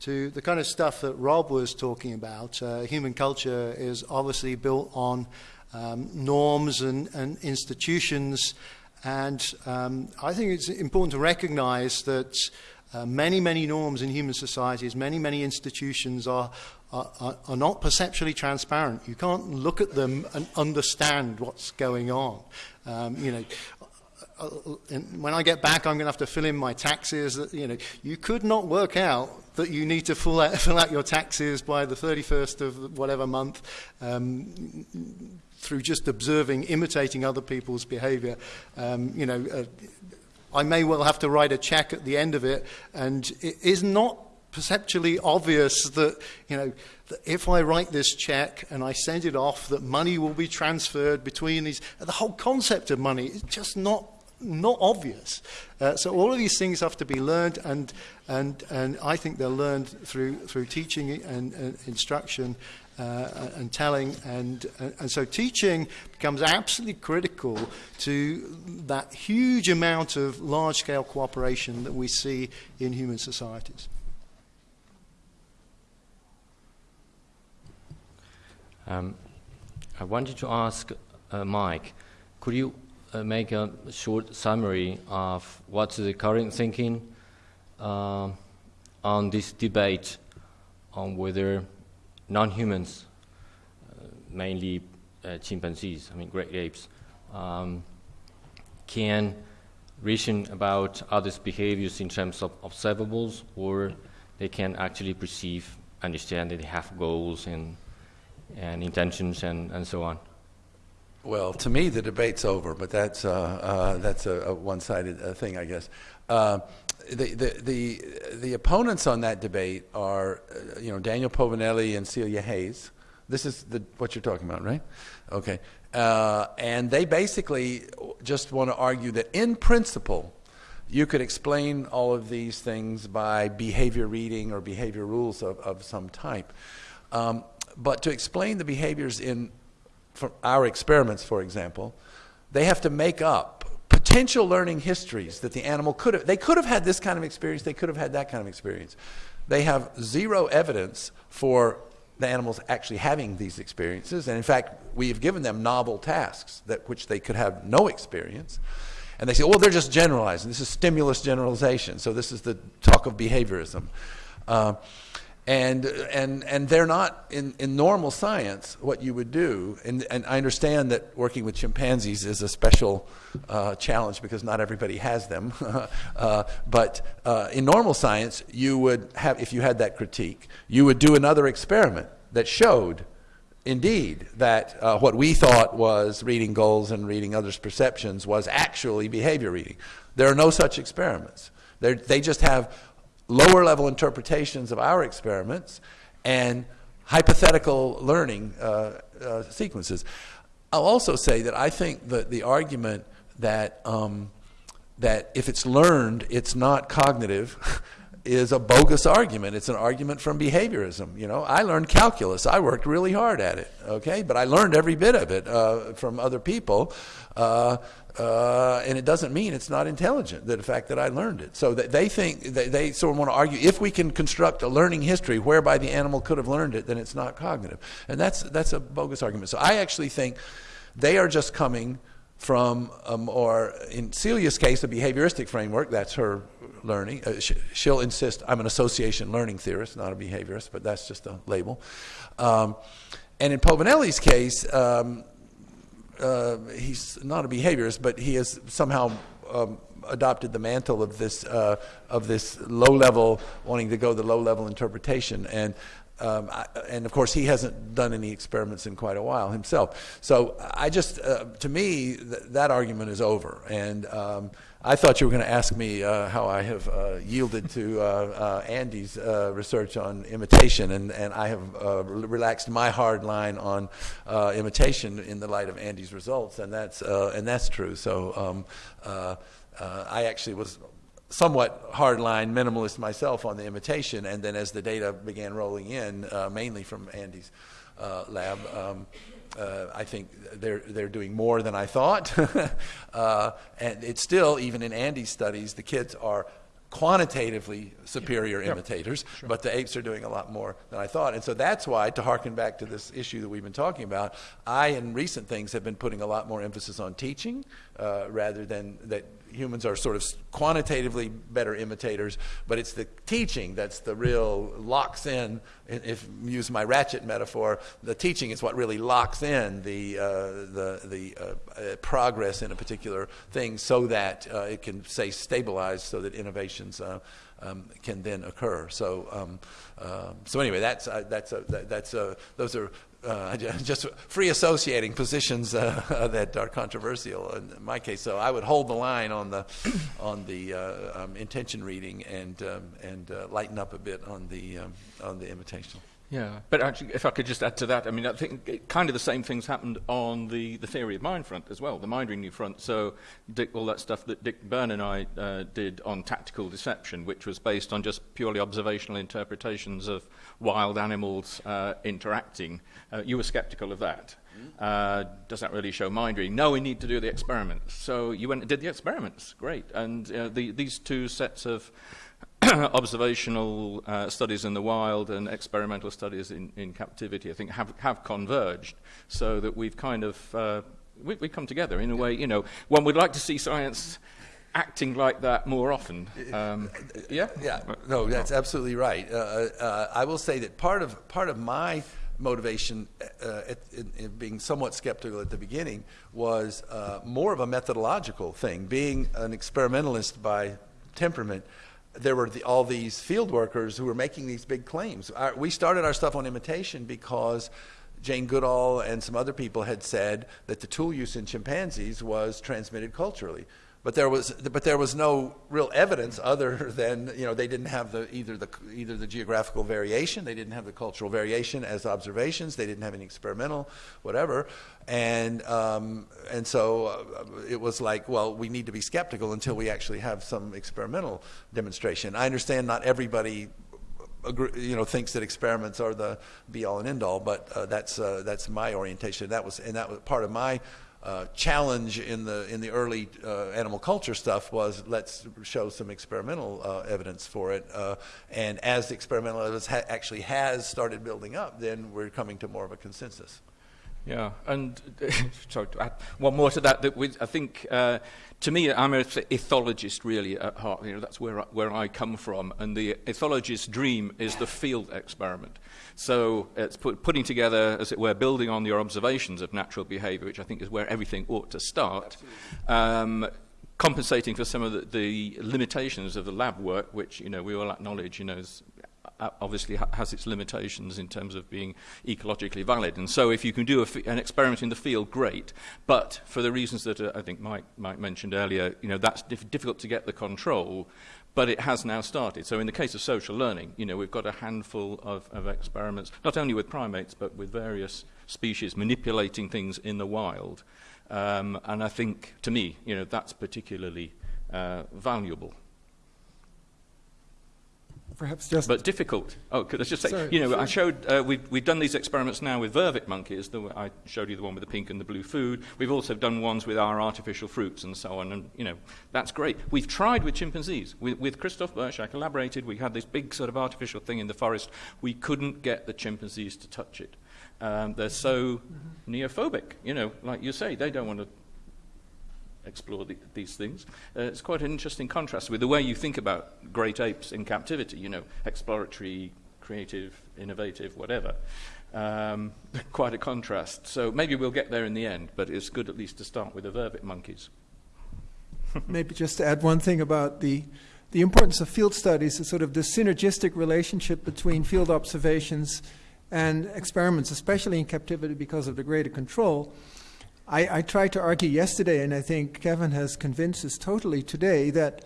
to the kind of stuff that Rob was talking about. Uh, human culture is obviously built on um, norms and, and, institutions, and um, I think it's important to recognize that uh, many, many norms in human societies, many, many institutions are, are, are, not perceptually transparent. You can't look at them and understand what's going on. Um, you know, uh, when I get back, I'm going to have to fill in my taxes. You know, you could not work out that you need to fill out, fill out your taxes by the 31st of whatever month um, through just observing, imitating other people's behavior. Um, you know, uh, I may well have to write a check at the end of it, and it is not perceptually obvious that, you know, that if I write this check and I send it off, that money will be transferred between these. The whole concept of money is just not not obvious. Uh, so all of these things have to be learned, and and and I think they're learned through through teaching and, and instruction. Uh, and telling, and, and so teaching becomes absolutely critical to that huge amount of large scale cooperation that we see in human societies. Um, I wanted to ask uh, Mike, could you make a short summary of what's the current thinking uh, on this debate on whether non-humans, uh, mainly uh, chimpanzees, I mean great apes, um, can reason about others' behaviors in terms of observables, or they can actually perceive, understand that they have goals and and intentions and, and so on. Well, to me, the debate's over, but that's, uh, uh, that's a, a one sided uh, thing, I guess. Uh, the, the, the, the, opponents on that debate are, uh, you know, Daniel Povinelli and Celia Heyes. This is the, what you're talking about, right? Okay. Uh, and they basically just want to argue that in principle, you could explain all of these things by behavior reading or behavior rules of, of some type. Um, but to explain the behaviors in from our experiments, for example, they have to make up potential learning histories that the animal could have. They could have had this kind of experience, they could have had that kind of experience. They have zero evidence for the animals actually having these experiences. And in fact, we have given them novel tasks that which they could have no experience. And they say, well, they're just generalizing. This is stimulus generalization. So this is the talk of behaviorism. Uh, and, and, and they're not in, in normal science what you would do. And, and I understand that working with chimpanzees is a special uh, challenge because not everybody has them. uh, but uh, in normal science, you would have, if you had that critique, you would do another experiment that showed indeed that uh, what we thought was reading goals and reading others' perceptions was actually behavior reading. There are no such experiments. They're, they just have lower level interpretations of our experiments and hypothetical learning uh, uh, sequences. I'll also say that I think that the argument that um, that if it's learned, it's not cognitive. is a bogus argument. It's an argument from behaviorism. You know, I learned calculus. I worked really hard at it. Okay, but I learned every bit of it uh, from other people. Uh, uh, and it doesn't mean it's not intelligent, the fact that I learned it. So that they think, they, they sort of want to argue, if we can construct a learning history whereby the animal could have learned it, then it's not cognitive. And that's, that's a bogus argument. So I actually think they are just coming from, um, or in Celia's case, a behavioristic framework, that's her learning. Uh, she, will insist, I'm an association learning theorist, not a behaviorist, but that's just a label. Um, and in Povinelli's case, um, uh, he's not a behaviorist, but he has somehow um, adopted the mantle of this uh, of this low level, wanting to go the low level interpretation, and um, I, and of course he hasn't done any experiments in quite a while himself. So I just, uh, to me, th that argument is over, and um, I thought you were going to ask me uh, how I have uh, yielded to uh, uh Andy's uh, research on imitation, and, and I have relaxed my hard line on imitation in the light of Andy's results, and that's, and that's true. So um, I actually was somewhat hardline minimalist myself on the imitation, and then as the data began rolling in, mainly from Andy's lab, um, uh, I think they're they're doing more than I thought, uh, and it's still even in Andy's studies the kids are quantitatively superior yeah. imitators, sure. but the apes are doing a lot more than I thought. And so that's why, to harken back to this issue that we've been talking about, I, in recent things, have been putting a lot more emphasis on teaching uh, rather than that humans are sort of quantitatively better imitators, but it's the teaching that's the real locks in. If use my ratchet metaphor, the teaching is what really locks in the uh, the the uh, uh, progress in a particular thing, so that uh, it can say stabilize, so that innovations. Uh, um, can then occur. So, um, uh, so anyway, that's uh, that's a, that, that's a, those are uh, just free associating positions uh, that are controversial in my case. So I would hold the line on the on the uh, um, intention reading and um, and uh, lighten up a bit on the um, on the imitation. Yeah, but actually, if I could just add to that, I mean, I think kind of the same things happened on the, the theory of mind front as well, the mind reading front. So, Dick, all that stuff that Dick Byrne and I uh, did on tactical deception, which was based on just purely observational interpretations of wild animals uh, interacting, uh, you were skeptical of that. Uh, does that really show mind reading? No, we need to do the experiments. So you went and did the experiments. Great. And uh, the, these two sets of observational uh, studies in the wild and experimental studies in, in captivity, I think, have, have converged so that we've kind of uh, we, we come together in a way, you know, one would like to see science acting like that more often. Um, yeah? Yeah, no, that's absolutely right. Uh, uh, I will say that part of, part of my motivation uh, at, in, in being somewhat skeptical at the beginning was uh, more of a methodological thing. Being an experimentalist by temperament, there were the, all these field workers who were making these big claims. Our, we started our stuff on imitation because Jane Goodall and some other people had said that the tool use in chimpanzees was transmitted culturally. But there was but there was no real evidence other than you know they didn't have the either the either the geographical variation they didn't have the cultural variation as observations they didn't have any experimental whatever. And um, and so uh, it was like well we need to be skeptical until we actually have some experimental demonstration. I understand not everybody you know thinks that experiments are the be all and end all but uh, that's uh, that's my orientation. That was and that was part of my uh, challenge in the in the early uh, animal culture stuff was let's show some experimental uh, evidence for it, uh, and as the experimental evidence ha- actually has started building up, then we're coming to more of a consensus. Yeah, and sorry to add one more to that. That we, I think, uh, to me, I'm an ethologist really at heart. You know, that's where I, where I come from, and the ethologist's dream is the field experiment. So it's put, putting together, as it were, building on your observations of natural behavior, which I think is where everything ought to start, um, compensating for some of the, the limitations of the lab work, which you know, we all acknowledge you know, is uh, obviously ha has its limitations in terms of being ecologically valid. And so if you can do an experiment in the field, great. But for the reasons that uh, I think Mike, Mike mentioned earlier, you know, that's dif difficult to get the control but it has now started. So in the case of social learning, you know, we've got a handful of, of experiments, not only with primates, but with various species manipulating things in the wild. Um, and I think, to me, you know, that's particularly uh, valuable. Perhaps just. But difficult. Oh, could I just say, Sorry, you know, sure. I showed, uh, we've, we've done these experiments now with vervet monkeys. The, I showed you the one with the pink and the blue food. We've also done ones with our artificial fruits and so on. And, you know, that's great. We've tried with chimpanzees. With, with Christophe Boesch, I collaborated. We had this big sort of artificial thing in the forest. We couldn't get the chimpanzees to touch it. Um, they're so Mm-hmm. neophobic, you know, like you say, they don't want to explore the, these things. Uh, it's quite an interesting contrast with the way you think about great apes in captivity, you know, exploratory, creative, innovative, whatever. Um, quite a contrast. So maybe we'll get there in the end, but it's good at least to start with the vervet monkeys. Maybe just to add one thing about the, the importance of field studies is sort of the synergistic relationship between field observations and experiments, especially in captivity because of the greater control. I, I tried to argue yesterday, and I think Kevin has convinced us totally today that,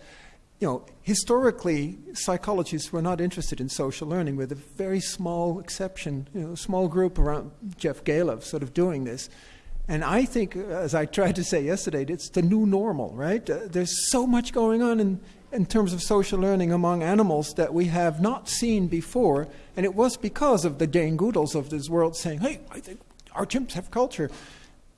you know, historically psychologists were not interested in social learning, with a very small exception, you know, small group around Jeff Galef sort of doing this. And I think, as I tried to say yesterday, it's the new normal, right? Uh, there's so much going on in, in terms of social learning among animals that we have not seen before. And it was because of the Jane Goodalls of this world saying, hey, I think our chimps have culture.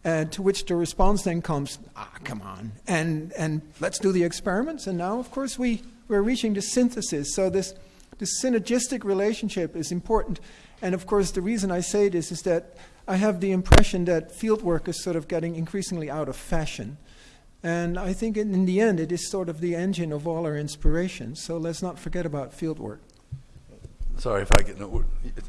And to which the response then comes, ah, come on, and, and let's do the experiments. And now, of course, we, we're reaching the synthesis. So this, this synergistic relationship is important. And of course, the reason I say this is that I have the impression that fieldwork is sort of getting increasingly out of fashion. And I think in, in the end, it is sort of the engine of all our inspiration. So let's not forget about fieldwork. Sorry if I get. No,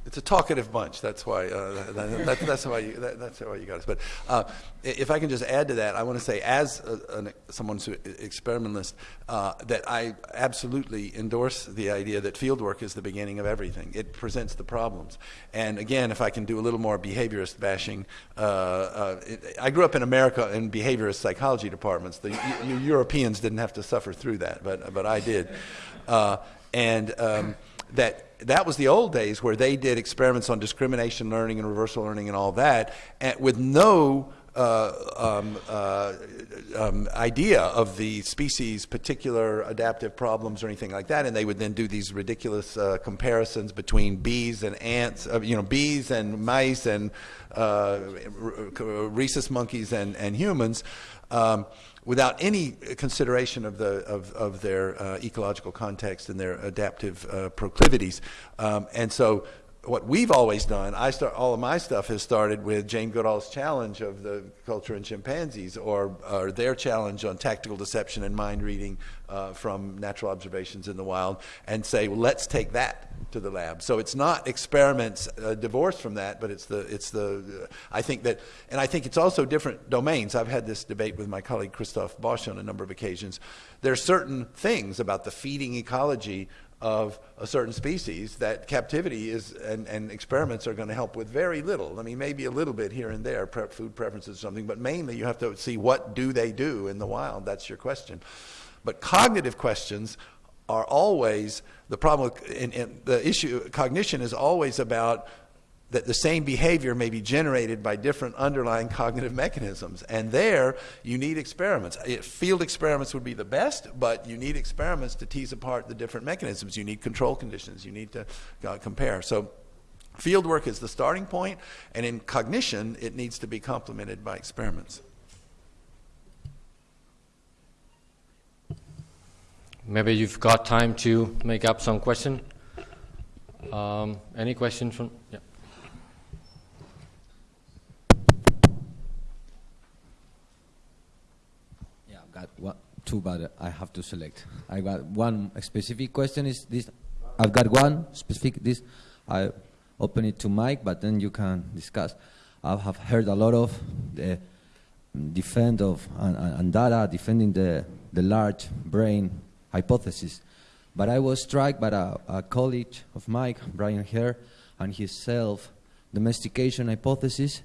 it's a talkative bunch. That's why. Uh, that, that, that's why. You, that, that's why you got us. But uh, if I can just add to that, I want to say, as a, an, someone who's an experimentalist, uh, that I absolutely endorse the idea that fieldwork is the beginning of everything. It presents the problems. And again, if I can do a little more behaviorist bashing, uh, uh, it, I grew up in America in behaviorist psychology departments. The Europeans didn't have to suffer through that, but but I did. Uh, and um, that that was the old days where they did experiments on discrimination learning and reversal learning and all that, and with no uh, um, uh, um, idea of the species' particular adaptive problems or anything like that, and they would then do these ridiculous uh, comparisons between bees and ants, uh, you know, bees and mice and uh, rhesus monkeys and, and humans. Um, without any consideration of, the, of, of their ecological context and their adaptive proclivities. Um, and so what we've always done, I start all of my stuff has started with Jane Goodall's challenge of the culture in chimpanzees, or, or their challenge on tactical deception and mind reading uh, from natural observations in the wild, and say, well, let's take that to the lab. So it's not experiments uh, divorced from that, but it's the it's the I think that, and I think it's also different domains. I've had this debate with my colleague Christophe Boesch on a number of occasions. There are certain things about the feeding ecology of a certain species that captivity is and, and experiments are going to help with very little. I mean, maybe a little bit here and there, pre- food preferences or something, but mainly you have to see what do they do in the wild. That's your question. But cognitive questions are always the problem. The issue cognition is always about that the same behavior may be generated by different underlying cognitive mechanisms. And there, you need experiments. Field experiments would be the best, but you need experiments to tease apart the different mechanisms. You need control conditions. You need to uh, compare. So, field work is the starting point, and in cognition, it needs to be complemented by experiments. Maybe you've got time to make up some question. Um, any question from? Yeah. got one, two, but I have to select. I got one specific question. Is this? I've got one specific. This I open it to Mike, but then you can discuss. I have heard a lot of the defend of and, and data defending the the large brain hypothesis, but I was struck by a, a colleague of Mike, Brian Hare, and his self domestication hypothesis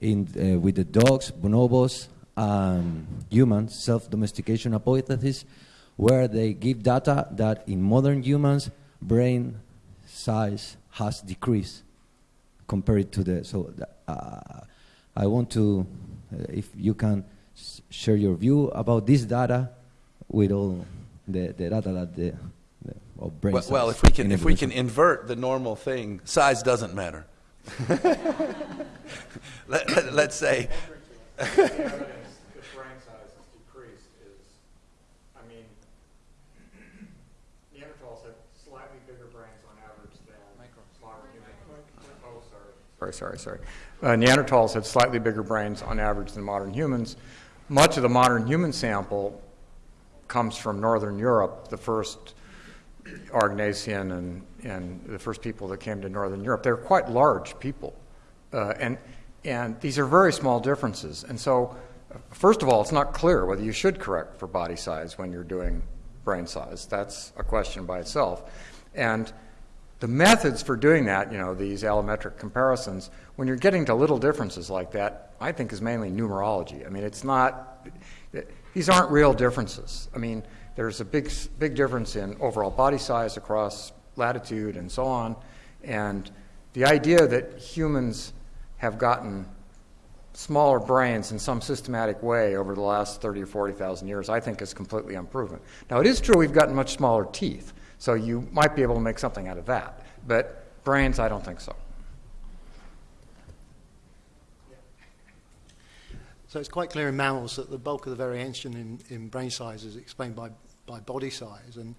in uh, with the dogs, bonobos, um, human self-domestication hypothesis, where they give data that in modern humans, brain size has decreased compared to the. So uh, I want to, uh, if you can share your view about this data with all the, the data that the, the of brain well, size. well, if we can if we can invert the normal thing, size doesn't matter. let, us say sorry, sorry, sorry. Uh, Neanderthals had slightly bigger brains on average than modern humans. Much of the modern human sample comes from Northern Europe, the first Aurignacian and, and the first people that came to Northern Europe. They're quite large people. Uh, and, and these are very small differences. And so, first of all, it's not clear whether you should correct for body size when you're doing brain size. That's a question by itself. And the methods for doing that, you know, these allometric comparisons, when you're getting to little differences like that, I think is mainly numerology. I mean, it's not, these aren't real differences. I mean, there's a big, big difference in overall body size across latitude and so on. And the idea that humans have gotten smaller brains in some systematic way over the last 30 or 40,000 years, I think is completely unproven. Now, it is true we've gotten much smaller teeth. So you might be able to make something out of that. But brains, I don't think so. So it's quite clear in mammals that the bulk of the variation in, in brain size is explained by, by body size. And,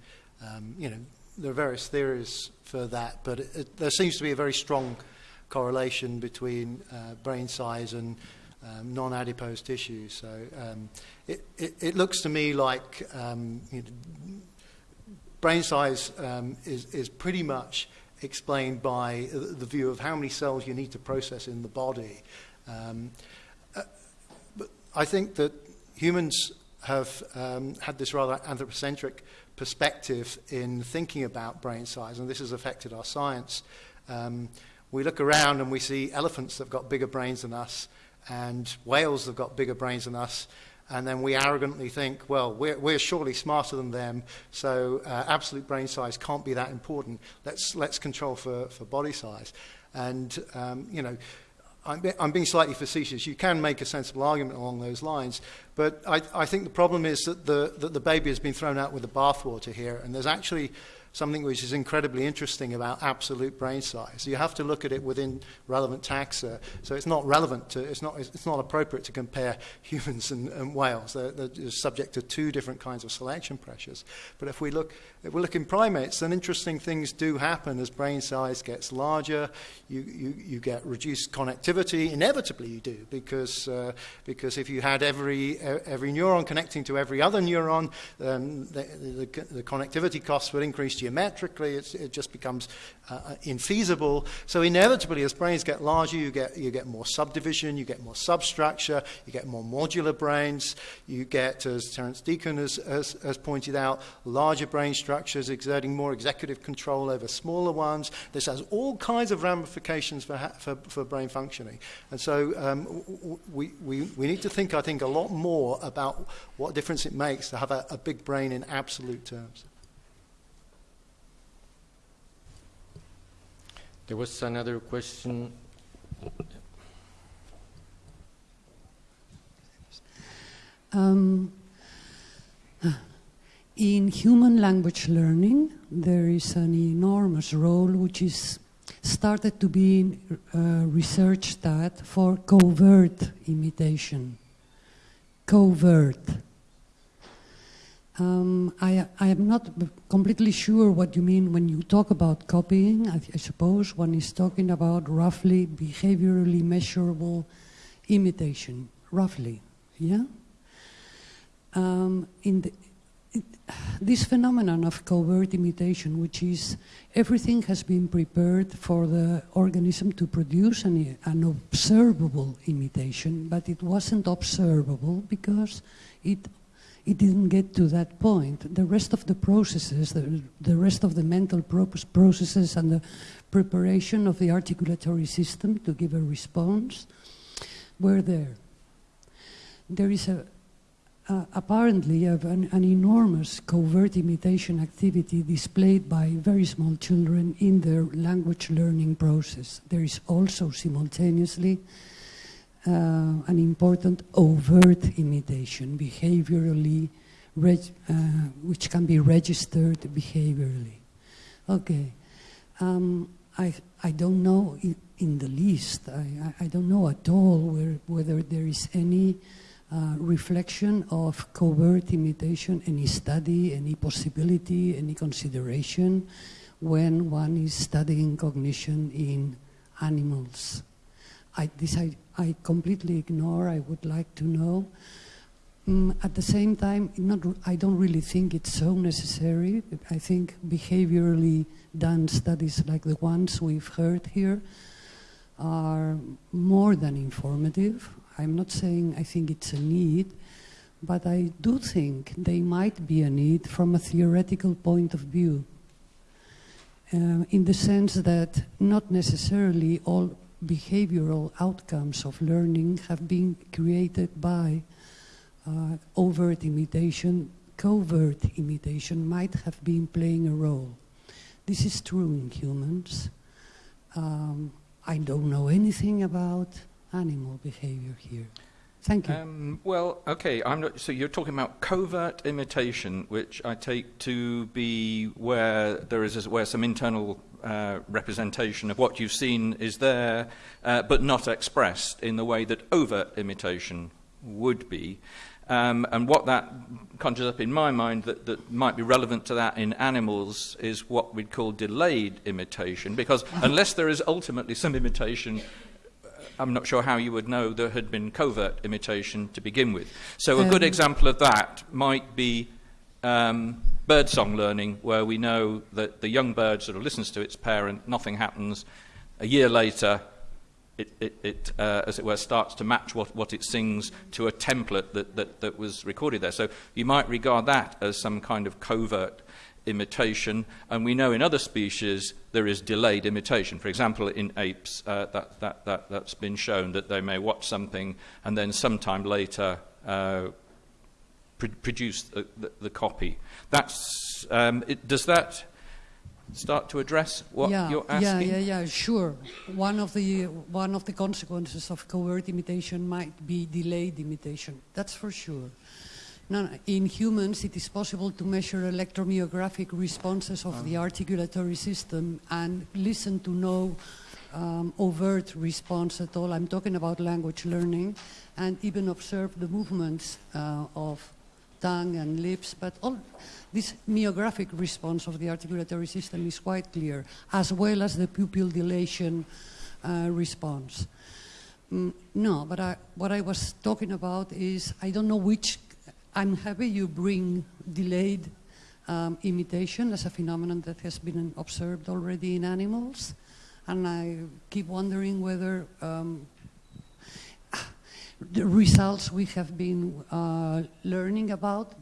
um, you know, there are various theories for that, but it, it, there seems to be a very strong correlation between uh, brain size and um, non-adipose tissue. So um, it, it, looks to me like um, you know, brain size um, is, is pretty much explained by the view of how many cells you need to process in the body. Um, uh, but I think that humans have um, had this rather anthropocentric perspective in thinking about brain size, and this has affected our science. Um, we look around and we see elephants that have got bigger brains than us, and whales that have got bigger brains than us, and then we arrogantly think, well, we're, we're surely smarter than them, so uh, absolute brain size can't be that important. Let's, let's control for, for body size. And, um, you know, I'm, I'm being slightly facetious. You can make a sensible argument along those lines, but I, I think the problem is that the, that the baby has been thrown out with the bathwater here, and there's actually something which is incredibly interesting about absolute brain size. You have to look at it within relevant taxa. So it's not relevant to, it's not, it's not appropriate to compare humans and, and whales. They're, they're subject to two different kinds of selection pressures. But if we look, if we look in primates, then interesting things do happen as brain size gets larger. You, you, you get reduced connectivity. Inevitably you do, because, uh, because if you had every, every neuron connecting to every other neuron, the, the, the connectivity costs would increase geometrically, it just becomes uh, uh, infeasible. So inevitably, as brains get larger, you get, you get more subdivision, you get more substructure, you get more modular brains, you get, as Terence Deacon has, has, has pointed out, larger brain structures exerting more executive control over smaller ones. This has all kinds of ramifications for, for, for brain functioning. And so um, we, we, we need to think, I think, a lot more about what difference it makes to have a, a big brain in absolute terms. There was another question. Um, in human language learning, there is an enormous role which is started to be uh, researched at for covert imitation. Covert. Um, I, I, am not completely sure what you mean when you talk about copying. I, I, suppose one is talking about roughly behaviorally measurable imitation, roughly, yeah? Um, in the, it, this phenomenon of covert imitation, which is everything has been prepared for the organism to produce an, an observable imitation, but it wasn't observable because it it didn't get to that point. The rest of the processes, the, the rest of the mental processes and the preparation of the articulatory system to give a response were there. There is a, apparently an, an, enormous covert imitation activity displayed by very small children in their language learning process. There is also simultaneously uh, an important overt imitation, behaviorally, uh, which can be registered behaviorally. Okay, um, I, I don't know in, the least, I, I, don't know at all where, whether there is any uh, reflection of covert imitation, any study, any possibility, any consideration when one is studying cognition in animals. I, this I, I completely ignore. I would like to know. Mm, at the same time, not, I don't really think it's so necessary. I think behaviorally done studies like the ones we've heard here are more than informative. I'm not saying I think it's a need, but I do think they might be a need from a theoretical point of view. Uh, in the sense that not necessarily all behavioral outcomes of learning have been created by uh, overt imitation, covert imitation might have been playing a role. This is true in humans. Um, I don't know anything about animal behavior here. Thank you. Um, well, okay. Not, so you're talking about covert imitation, which I take to be where there is where some internal uh, representation of what you've seen is there, uh, but not expressed in the way that overt imitation would be. Um, and what that conjures up in my mind that, that might be relevant to that in animals is what we'd call delayed imitation, because unless there is ultimately some imitation I'm not sure how you would know there had been covert imitation to begin with. So, a good um, example of that might be um, birdsong learning, where we know that the young bird sort of listens to its parent, nothing happens. A year later, it, it, it uh, as it were, starts to match what, what it sings to a template that, that, that was recorded there. So you might regard that as some kind of covert imitation, and we know in other species there is delayed imitation. For example, in apes, uh, that, that, that, that's been shown that they may watch something and then sometime later uh, pr- produce the, the, the, copy. That's, um, it, does that start to address what yeah, you're asking? Yeah, yeah, yeah, sure. One of, the, one of the consequences of covert imitation might be delayed imitation. That's for sure. No, no, in humans, it is possible to measure electromyographic responses of the articulatory system and listen to no um, overt response at all. I'm talking about language learning and even observe the movements uh, of tongue and lips, but all this myographic response of the articulatory system is quite clear, as well as the pupil dilation uh, response. Mm, no, but I, what I was talking about is I don't know which. I'm happy you bring delayed um, imitation as a phenomenon that has been observed already in animals. And I keep wondering whether um, the results we have been uh, learning about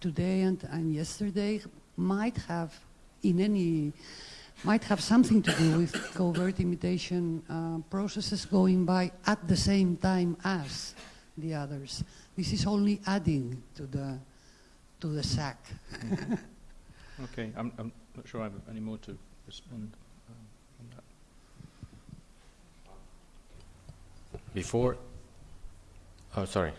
today and, and yesterday might have in any might have something to do with covert imitation uh, processes going by at the same time as the others. This is only adding to the to the sack. Okay, I'm, I'm not sure I have any more to respond um, on that. Before, oh, sorry.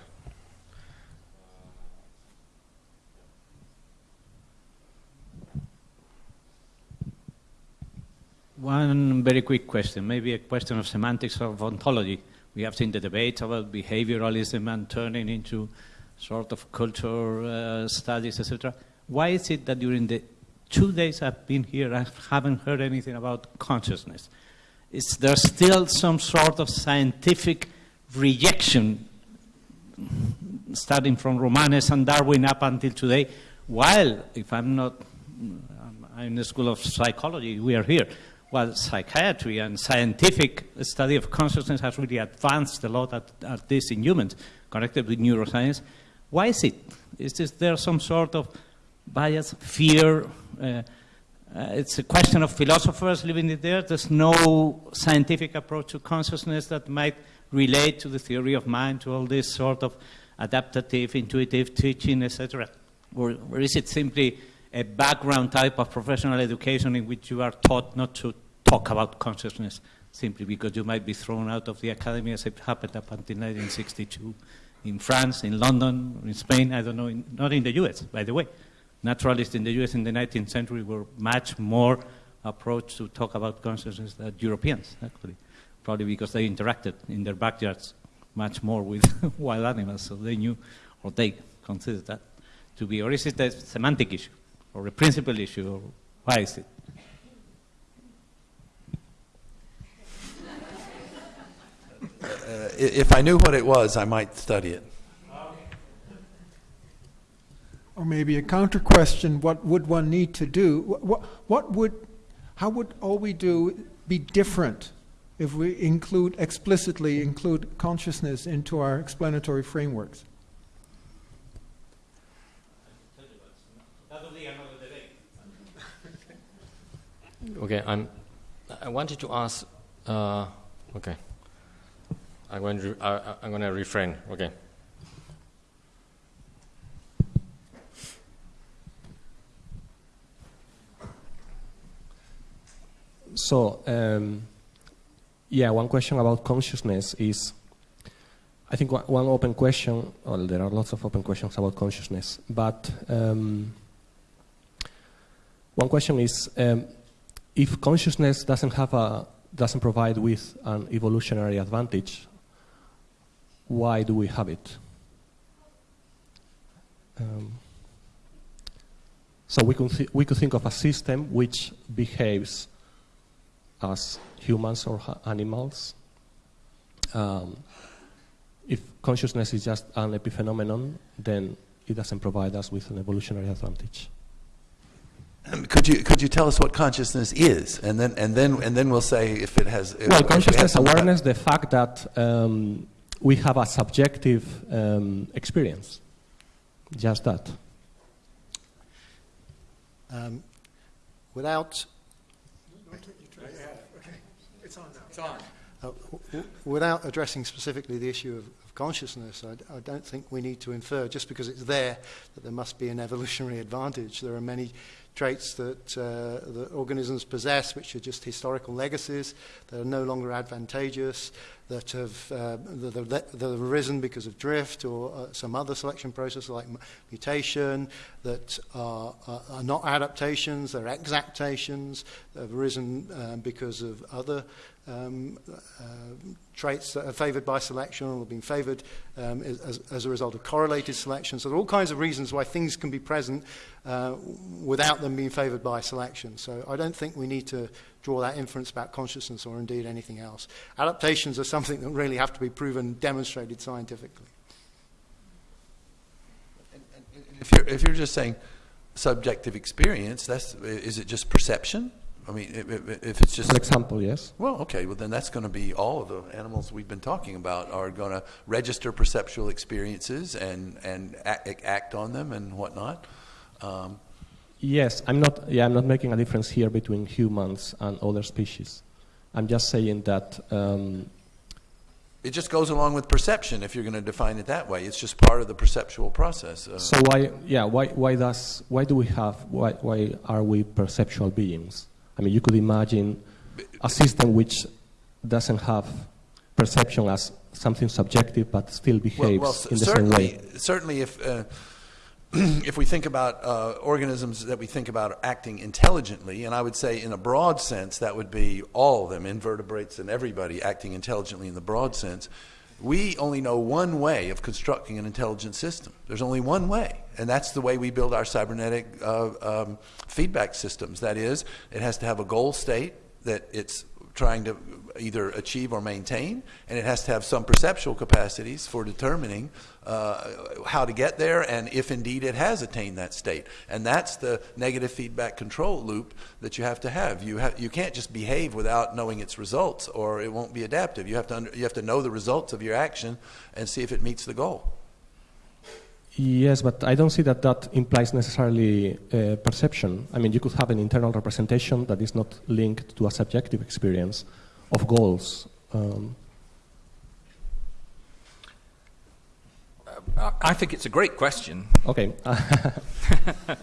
One very quick question, maybe a question of semantics of ontology. We have seen the debate about behavioralism and turning into sort of culture uh, studies, etc. Why is it that during the two days I've been here, I haven't heard anything about consciousness? Is there still some sort of scientific rejection, starting from Romanes and Darwin up until today? While, if I'm not, I'm in the School of Psychology, we are here well, psychiatry and scientific study of consciousness has really advanced a lot at, at this in humans, connected with neuroscience. Why is it? Is this, there some sort of bias, fear? Uh, uh, it's a question of philosophers living there. There's no scientific approach to consciousness that might relate to the theory of mind, to all this sort of adaptative, intuitive teaching, etc. Or, or is it simply a background type of professional education in which you are taught not to talk about consciousness simply because you might be thrown out of the academy as it happened up until 1962 in France, in London, in Spain, I don't know, in, not in the US, by the way. Naturalists in the US in the 19th century were much more approached to talk about consciousness than Europeans, actually, probably because they interacted in their backyards much more with wild animals, so they knew, or they considered that to be, or is it a semantic issue? Or a principal issue, or why is it? Uh, if I knew what it was, I might study it. Or maybe a counter question: What would one need to do? What, what would, how would all we do be different if we include explicitly include consciousness into our explanatory frameworks? Okay, I'm. I wanted to ask. Uh, okay. I'm going to. Uh, I'm going to refrain. Okay. So, um, yeah, one question about consciousness is I think one, one open question, well, there are lots of open questions about consciousness, but um, one question is um, if consciousness doesn't have a doesn't provide with an evolutionary advantage, why do we have it? Um, so we could we could think of a system which behaves as humans or animals. Um, if consciousness is just an epiphenomenon, then it doesn't provide us with an evolutionary advantage. Um, Could you could you tell us what consciousness is, and then and then and then we'll say if it has. if Well, consciousness some- awareness, the fact that um, we have a subjective um, experience, just that. Um, without Uh, w- w- without addressing specifically the issue of, of consciousness, I, d- I don't think we need to infer just because it's there that there must be an evolutionary advantage. There are many traits that, uh, organisms possess which are just historical legacies that are no longer advantageous, that have, uh, that that have arisen because of drift or uh, some other selection process like mutation, that are, are, are not adaptations, they're exaptations, that have arisen um, because of other um, uh, traits that are favoured by selection or have been favoured um, as, as a result of correlated selection. So there are all kinds of reasons why things can be present uh, without them being favoured by selection. So I don't think we need to draw that inference about consciousness or indeed anything else. Adaptations are something that really have to be proven, demonstrated scientifically. If you're if you're just saying subjective experience, that's, is it just perception? I mean, if, if- if it's just. An example, yes. Well, okay, well then that's going to be all of the animals we've been talking about are going to register perceptual experiences and, and act, act on them and whatnot. Um, Yes, I'm not. Yeah, I'm not making a difference here between humans and other species. I'm just saying that um, it just goes along with perception if you're going to define it that way. It's just part of the perceptual process. Uh, So why, yeah, why, why does, why do we have, why, why are we perceptual beings? I mean, you could imagine a system which doesn't have perception as something subjective, but still behaves well, in the same way. certainly if, uh, if we think about uh, organisms that we think about acting intelligently, and I would say in a broad sense, that would be all of them, invertebrates and everybody acting intelligently in the broad sense, we only know one way of constructing an intelligent system. There's only one way, and that's the way we build our cybernetic uh, um, feedback systems. That is, it has to have a goal state that it's trying to either achieve or maintain, and it has to have some perceptual capacities for determining how to get there and if indeed it has attained that state. And that's the negative feedback control loop that you have to have. You, have, you can't just behave without knowing its results, or it won't be adaptive. You have, to under, you have to know the results of your action and see if it meets the goal. Yes, but I don't see that that implies necessarily uh, perception. I mean, you could have an internal representation that is not linked to a subjective experience of goals. Um, I- I think it's a great question. okay,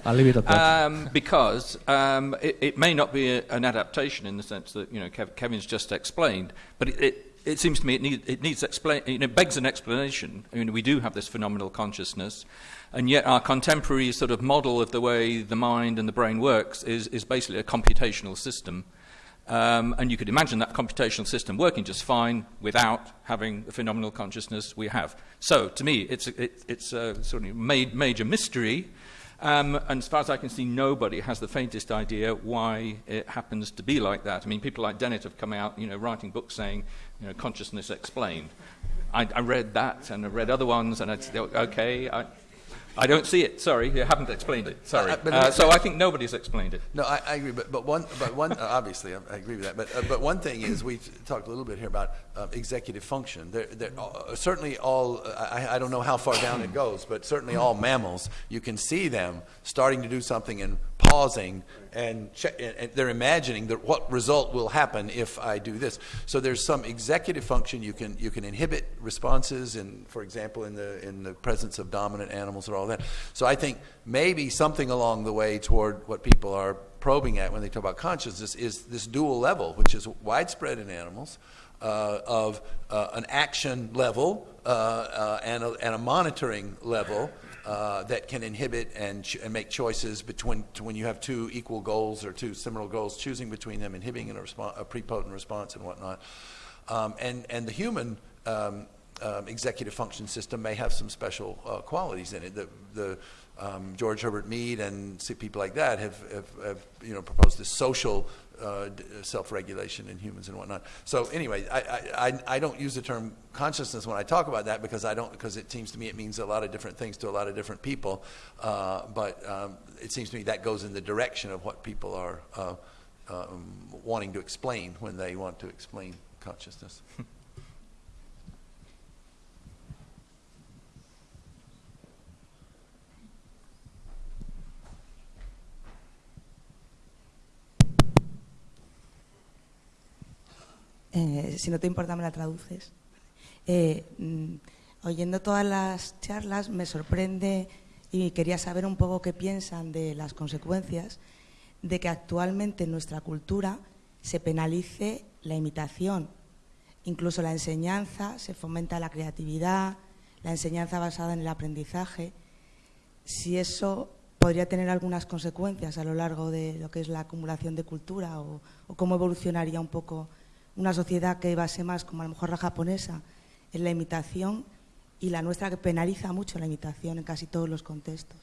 I'll leave it at that. Um, because um, it, it may not be a, an adaptation in the sense that you know Kev, Kevin's just explained, but it, it, it seems to me it, need, it needs explain. You know, begs an explanation. I mean, we do have this phenomenal consciousness, and yet our contemporary sort of model of the way the mind and the brain works is, is basically a computational system. Um, and you could imagine that computational system working just fine without having the phenomenal consciousness we have. So, to me, it's a, it, it's a sort of major mystery. Um, and as far as I can see, nobody has the faintest idea why it happens to be like that. I mean, people like Dennett have come out, you know, writing books saying, you know, consciousness explained. I, I read that, and I read other ones, and I'd say, okay, I, I don't see it. Sorry, you haven't explained it. Sorry. Uh, Uh, so I think nobody's explained it. No, I, I agree, but, but one, but one, uh, obviously, I, I agree with that. But, uh, but one thing is, we've talked a little bit here about uh, executive function. There, there, uh, certainly, all I, I don't know how far down it goes, but certainly all mammals, you can see them starting to do something and pausing, and, and and they're imagining that what result will happen if I do this. So there's some executive function. You can you can inhibit responses, in, for example, in the in the presence of dominant animals or all that. So I think maybe something along the way toward what people are probing at when they talk about consciousness is this dual level, which is widespread in animals, uh, of uh, an action level uh, uh, and, a, and a monitoring level uh, that can inhibit and, and make choices between when you have two equal goals or two similar goals, choosing between them, inhibiting a, a prepotent response and whatnot. Um, and, and the human um, um, executive function system may have some special uh, qualities in it. The, the um, George Herbert Mead and people like that have, have, have you know proposed this social uh, self-regulation in humans and whatnot. So anyway, I, I, I- I don't use the term consciousness when I talk about that because I don't because it seems to me it means a lot of different things to a lot of different people. Uh, but um, it seems to me that goes in the direction of what people are uh, um, wanting to explain when they want to explain consciousness. Eh, si no te importa, me la traduces. Eh, mm, oyendo todas las charlas, me sorprende y quería saber un poco qué piensan de las consecuencias de que actualmente en nuestra cultura se penalice la imitación. Incluso la enseñanza, se fomenta la creatividad, la enseñanza basada en el aprendizaje. Si eso podría tener algunas consecuencias a lo largo de lo que es la acumulación de cultura o, o cómo evolucionaría un poco una sociedad que base más, como a lo mejor la japonesa, en la imitación y la nuestra que penaliza mucho la imitación en casi todos los contextos.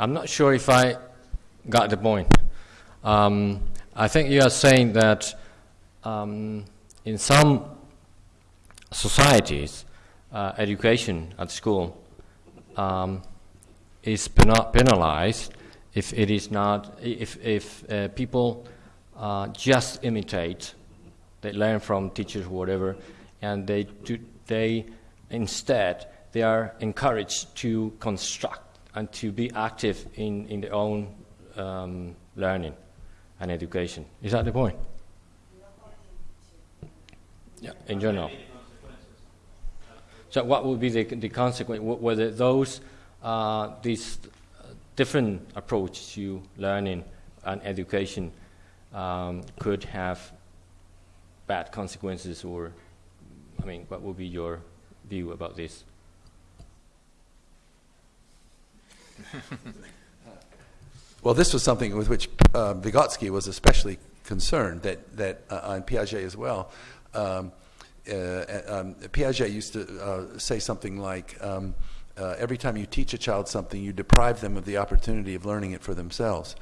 I'm not sure if I got the point. Um, I think you are saying that um, in some societies, uh, education at school um, is penalized if it is not, if, if uh, people uh, just imitate, they learn from teachers, whatever, and they, do, they instead, they are encouraged to construct and to be active in, in their own um, learning and education. Is that the point? Yeah, in general. So, what would be the, the consequence? Whether those uh, these different approach to learning and education um, could have bad consequences, or I mean, what would be your view about this? Well, this was something with which uh, Vygotsky was especially concerned, that, that uh, on Piaget as well. Um, um, Piaget used to uh, say something like, um, uh, every time you teach a child something, you deprive them of the opportunity of learning it for themselves.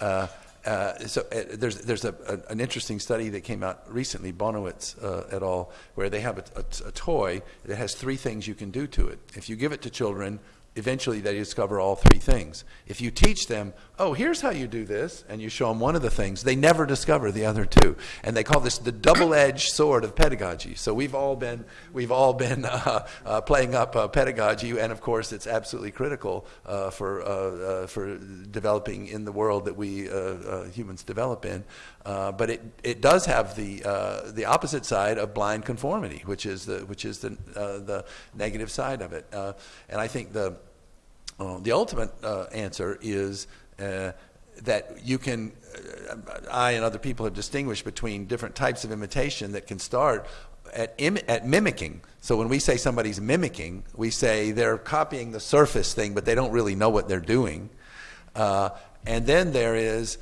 Uh, uh, so uh, there's there's a, a, an interesting study that came out recently, Bonawitz uh, et al., where they have a, a, toy that has three things you can do to it. If you give it to children, eventually they discover all three things. If you teach them, oh, here's how you do this, and you show them one of the things, they never discover the other two. And they call this the double-edged sword of pedagogy. So we've all been, we've all been uh, uh, playing up uh, pedagogy, and of course it's absolutely critical uh, for, uh, uh, for developing in the world that we humans develop in. but it, it does have the, the opposite side of blind conformity, which is the, which is the, the negative side of it. and I think the, the ultimate answer is uh, that you can, uh, I and other people have distinguished between different types of imitation that can start at, at mimicking. So when we say somebody's mimicking, we say they're copying the surface thing, but they don't really know what they're doing. Uh, and then there is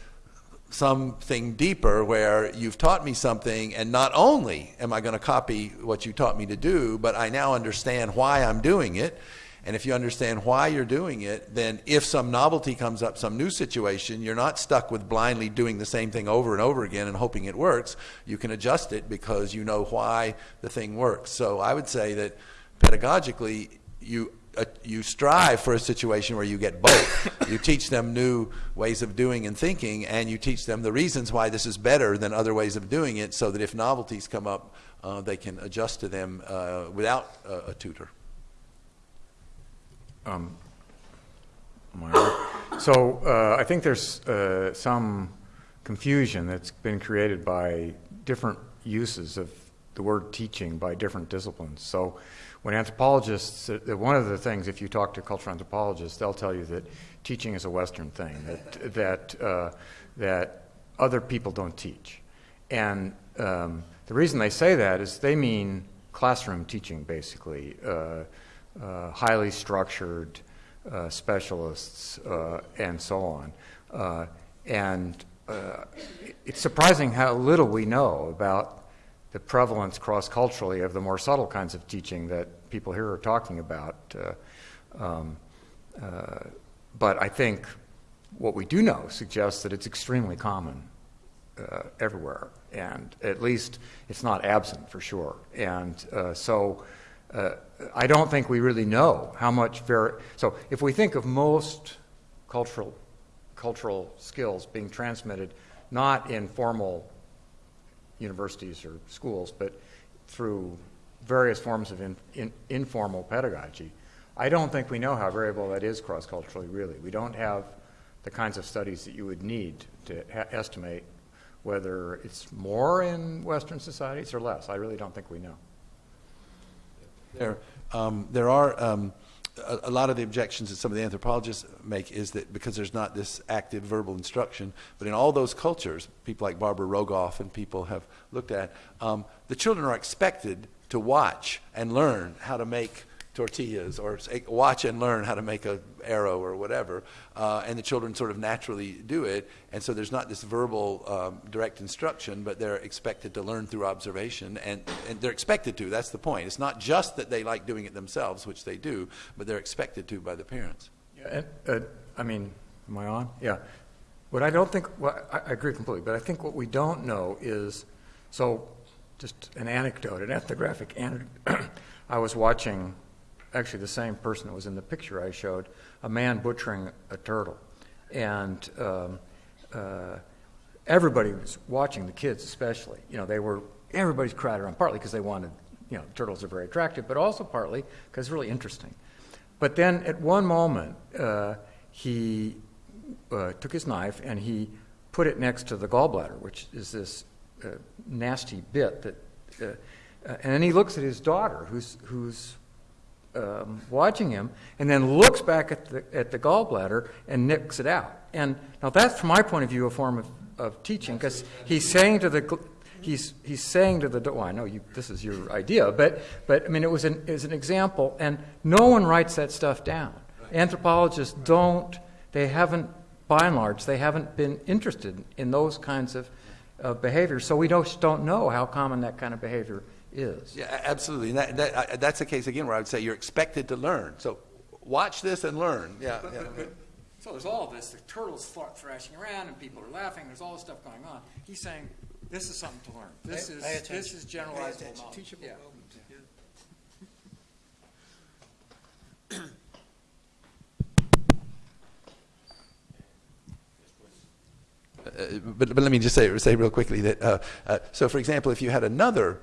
something deeper where you've taught me something, and not only am I going to copy what you taught me to do, but I now understand why I'm doing it and if you understand why you're doing it, then if some novelty comes up, some new situation, you're not stuck with blindly doing the same thing over and over again and hoping it works. You can adjust it because you know why the thing works. So I would say that pedagogically, you uh, you strive for a situation where you get both. you teach them new ways of doing and thinking, and you teach them the reasons why this is better than other ways of doing it, so that if novelties come up, uh, they can adjust to them uh, without a tutor. Um, so uh, I think there's uh, some confusion that's been created by different uses of the word teaching by different disciplines. So when anthropologists, uh, one of the things, if you talk to cultural anthropologists, they'll tell you that teaching is a Western thing, that, that, uh, that other people don't teach. And um, the reason they say that is they mean classroom teaching, basically. Uh, uh, highly structured uh, specialists, uh, and so on. Uh, and uh, it's surprising how little we know about the prevalence cross culturally of the more subtle kinds of teaching that people here are talking about. Um, but I think what we do know suggests that it's extremely common uh, everywhere, and at least it's not absent for sure. And uh, so uh, I don't think we really know how much very. So if we think of most cultural cultural skills being transmitted not in formal universities or schools, but through various forms of in, in, informal pedagogy, I don't think we know how variable that is cross culturally, really. We don't have the kinds of studies that you would need to estimate whether it's more in Western societies or less. I really don't think we know. There, um, there are um, a, a, lot of the objections that some of the anthropologists make is that because there's not this active verbal instruction, but in all those cultures, people like Barbara Rogoff and people have looked at, um, the children are expected to watch and learn how to make tortillas or watch and learn how to make a arrow or whatever uh, and the children sort of naturally do it. And so there's not this verbal um, direct instruction but they're expected to learn through observation and, and they're expected to that's the point. It's not just that they like doing it themselves which they do but they're expected to by the parents. Yeah, uh, i mean am i on? Yeah. What I don't think, well, I, I agree completely, but I think what we don't know is, so just an anecdote, an ethnographic anecdote. I was watching, actually the same person that was in the picture I showed, a man butchering a turtle. And um, uh, everybody was watching, the kids especially. You know, they were, everybody's crowded around, partly because they wanted, you know, turtles are very attractive, but also partly because it's really interesting. But then at one moment, uh, he uh, took his knife and he put it next to the gallbladder, which is this uh, nasty bit that. Uh, uh, and then he looks at his daughter, who's who's um, watching him, and then looks back at the at the gallbladder and nicks it out. And now that's, from my point of view, a form of, of teaching because he's saying to the he's he's saying to the well, I know you, this is your idea, but but I mean it was an was an example, and no one writes that stuff down. Anthropologists don't. They haven't by and large, they haven't been interested in those kinds of, of behaviors. So we don't, don't know how common that kind of behavior is. Yeah, absolutely. And that, that, uh, that's a case, again, where I would say you're expected to learn. So watch this and learn. Yeah. But, yeah. but, but, so there's all this. The turtles thrashing around, and people are laughing. There's all this stuff going on. He's saying, this is something to learn. This Pay- is pay this is generalizable Pay attention. knowledge. Teachable Yeah. moment. Uh, but, but let me just say, say real quickly that, uh, uh, so for example, if you had another,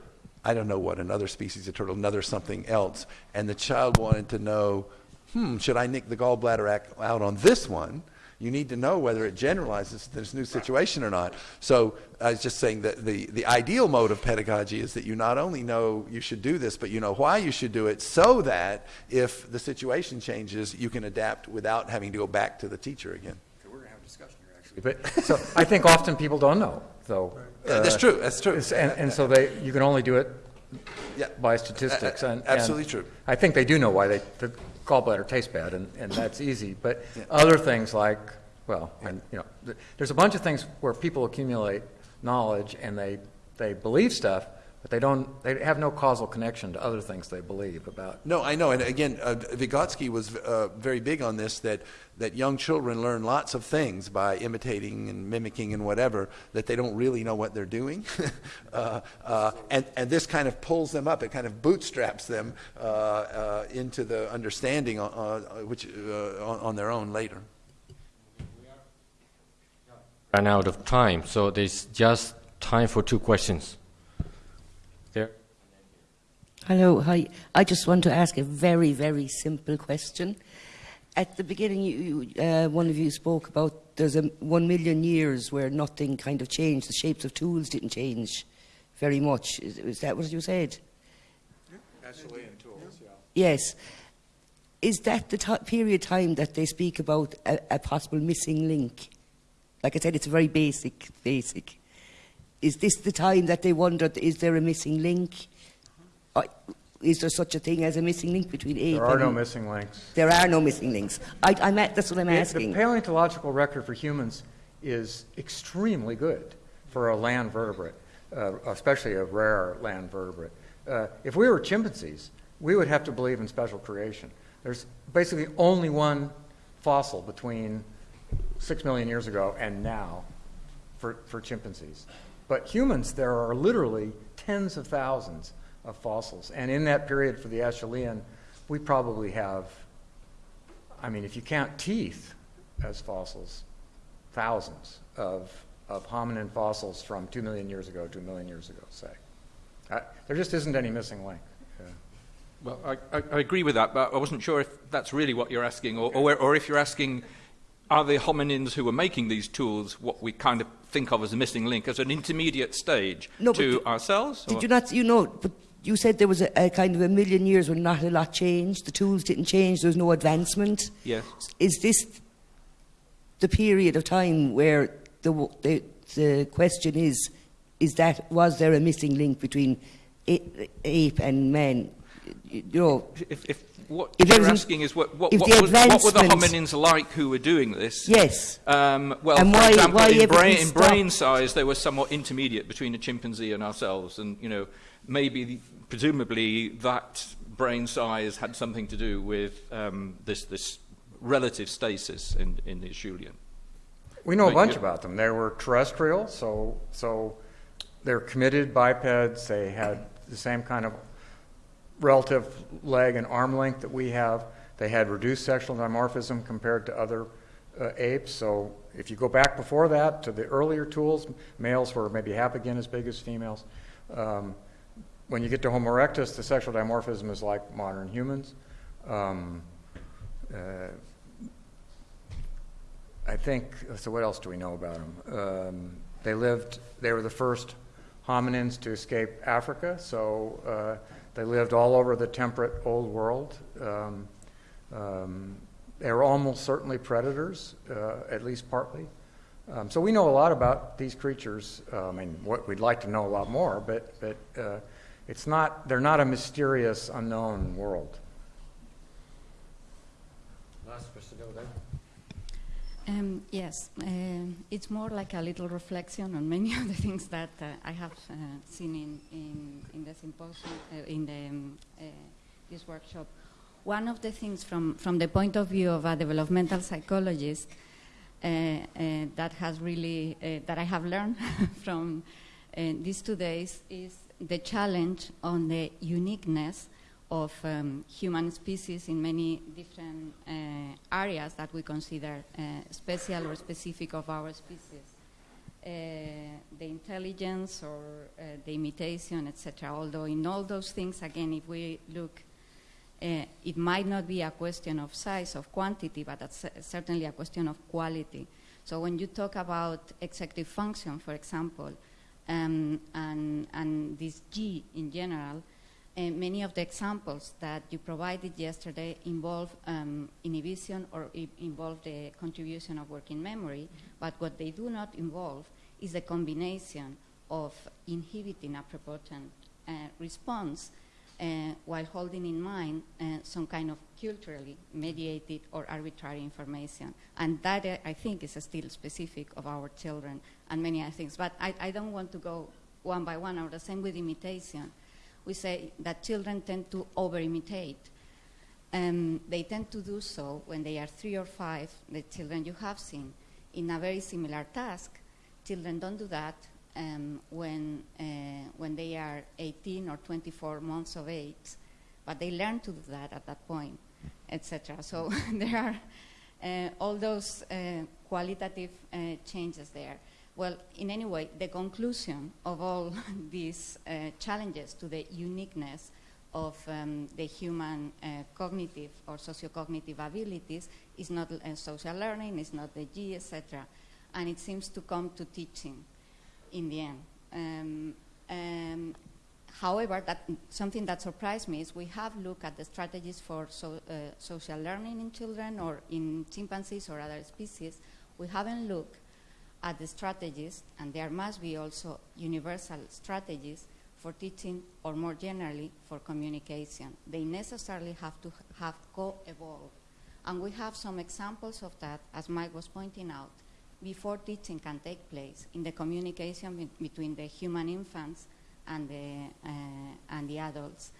I don't know what, another species of turtle, another something else, and the child wanted to know, hmm, should I nick the gallbladder out on this one? You need to know whether it generalizes to this new situation or not. So I was just saying that the, the ideal mode of pedagogy is that you not only know you should do this, but you know why you should do it so that if the situation changes, you can adapt without having to go back to the teacher again. Okay, we're going to have a discussion here, actually. But so I think often people don't know, though. Yeah, that's true, that's true. And, and so they, you can only do it Yeah. by statistics. And, and absolutely true. I think they do know why they, the gallbladder tastes bad, and, and that's easy. But Yeah. other things like, well, and, you know, there's a bunch of things where people accumulate knowledge and they, they believe stuff, but they don't, they have no causal connection to other things they believe about. No, I know. And again, uh, Vygotsky was uh, very big on this that, that young children learn lots of things by imitating and mimicking and whatever, that they don't really know what they're doing. uh, uh, and, and this kind of pulls them up, it kind of bootstraps them uh, uh, into the understanding uh, uh, which, uh, on, on their own later. Ran out of time, so there's just time for two questions. Hello, hi. I just want to ask a very, very simple question. At the beginning, you, you, uh, one of you spoke about there's a one million years where nothing kind of changed. The shapes of tools didn't change very much. Is, is that what you said? Acheulean tools, yeah. Yes. Is that the period of time that they speak about a, a possible missing link? Like I said, it's very basic, basic. Is this the time that they wondered, is there a missing link? Or is there such a thing as a missing link between ape There are no missing links. There are no missing links. I, I'm at, that's what I'm asking. The paleontological record for humans is extremely good for a land vertebrate, uh, especially a rare land vertebrate. Uh, if we were chimpanzees, we would have to believe in special creation. There's basically only one fossil between six million years ago and now for, for chimpanzees. But humans, there are literally tens of thousands of fossils. And in that period for the Acheulean, we probably have I mean, if you count teeth as fossils, thousands of, of hominin fossils from two million years ago to a million years ago, say. Uh, there just isn't any missing link. Yeah. Well, I, I, I agree with that, but I wasn't sure if that's really what you're asking, or, or, or if you're asking, are the hominins who were making these tools what we kind of think of as a missing link, as an intermediate stage No, to did- ourselves? Did or- you not, you know, but you said there was a, a kind of a million years when not a lot changed, the tools didn't change, there was no advancement. Yes. Is this the period of time where the, the, the question is, is that, was there a missing link between ape and man? You know, If, if what If you're asking is what, what, what, was, what were the hominins like who were doing this? yes. Um, well, And for why- example, why in, brain, in brain size, they were somewhat intermediate between a chimpanzee and ourselves, and you know, maybe, presumably, that brain size had something to do with um, this this relative stasis in in the Acheulean. We know a bunch you. about them. They were terrestrial, so so they're committed bipeds. They had the same kind of relative leg and arm length that we have. They had reduced sexual dimorphism compared to other uh, apes. So if you go back before that to the earlier tools, males were maybe half again as big as females. Um, when you get to Homo erectus, the sexual dimorphism is like modern humans. Um, uh, I think, so what else do we know about them? Um, they lived, they were the first hominins to escape Africa, so uh, they lived all over the temperate old world. Um, um, they were almost certainly predators, uh, at least partly. Um, so we know a lot about these creatures. Uh, I mean, what we'd like to know a lot more, but, but uh, it's not, they're not a mysterious, unknown world. Last question over there. Um, yes, um, it's more like a little reflection on many of the things that uh, I have uh, seen in, in, in the symposium, uh, in the, um, uh, this workshop. One of the things from, from the point of view of a developmental psychologist uh, uh, that has really, uh, that I have learned from uh, these two days is the challenge on the uniqueness of um, human species in many different uh, areas that we consider uh, special or specific of our species. Uh, the intelligence or uh, the imitation, etc. Although in all those things, again, if we look, uh, it might not be a question of size, of quantity, but that's certainly a question of quality. So when you talk about executive function, for example, um, and, and this G in general, uh, many of the examples that you provided yesterday involve um, inhibition or involve the contribution of working memory, but what they do not involve is the combination of inhibiting a prepotent uh, response while holding in mind uh, some kind of culturally mediated or arbitrary information. And that, uh, I think, is still specific of our children and many other things. But I, I don't want to go one by one, or the same with imitation we say that children tend to over imitate. Um, they tend to do so when they are three or five, the children you have seen, in a very similar task. Children don't do that um, when, uh, when they are 18 or 24 months of age, but they learn to do that at that point, etc. So there are uh, all those uh, qualitative uh, changes there. Well, in any way, the conclusion of all these uh, challenges to the uniqueness of um, the human uh, cognitive or sociocognitive abilities is not social learning, it's not the G, etc. And it seems to come to teaching in the end. Um, um, however, that, something that surprised me is we have looked at the strategies for so, uh, social learning in children or in chimpanzees or other species. We haven't looked at the strategies, and there must be also universal strategies for teaching or more generally for communication. They necessarily have to have co-evolved. And we have some examples of that, as Mike was pointing out, before teaching can take place in the communication be- between the human infants and the, uh, and the adults.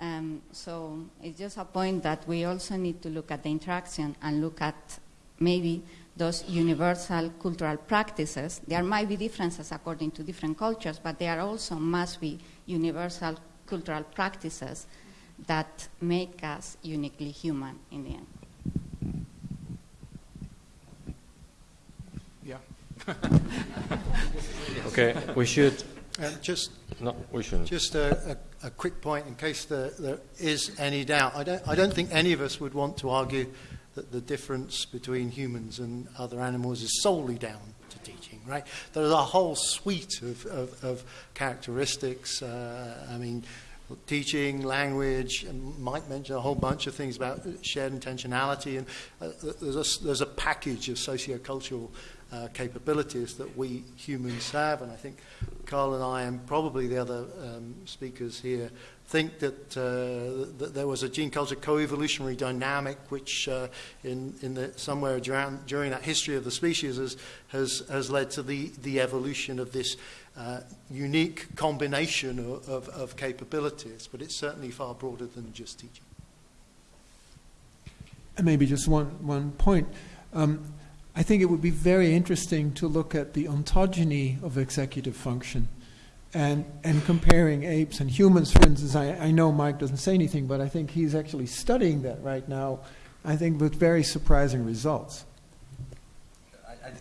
Um, so it's just a point that we also need to look at the interaction and look at maybe those universal cultural practices. There might be differences according to different cultures, but there also must be universal cultural practices that make us uniquely human in the end. Yeah. Okay, we should. Um, just No, we shouldn't. Just a, a, a quick point in case there, there is any doubt. I don't, I don't think any of us would want to argue that the difference between humans and other animals is solely down to teaching, right? There's a whole suite of, of, of characteristics. Uh, I mean, teaching, language, and Mike mentioned a whole bunch of things about shared intentionality, and uh, there's, a, there's a package of sociocultural uh, capabilities that we humans have, and I think Carel and I, and probably the other um, speakers here, think that, uh, that there was a gene culture co-evolutionary dynamic which uh, in, in the, somewhere during, during that history of the species has, has, has led to the, the evolution of this uh, unique combination of, of, of capabilities, but it's certainly far broader than just teaching. And maybe just one, one point. Um, I think it would be very interesting to look at the ontogeny of executive function and, and comparing apes and humans, for instance. I, I know Mike doesn't say anything, but I think he's actually studying that right now, I think with very surprising results.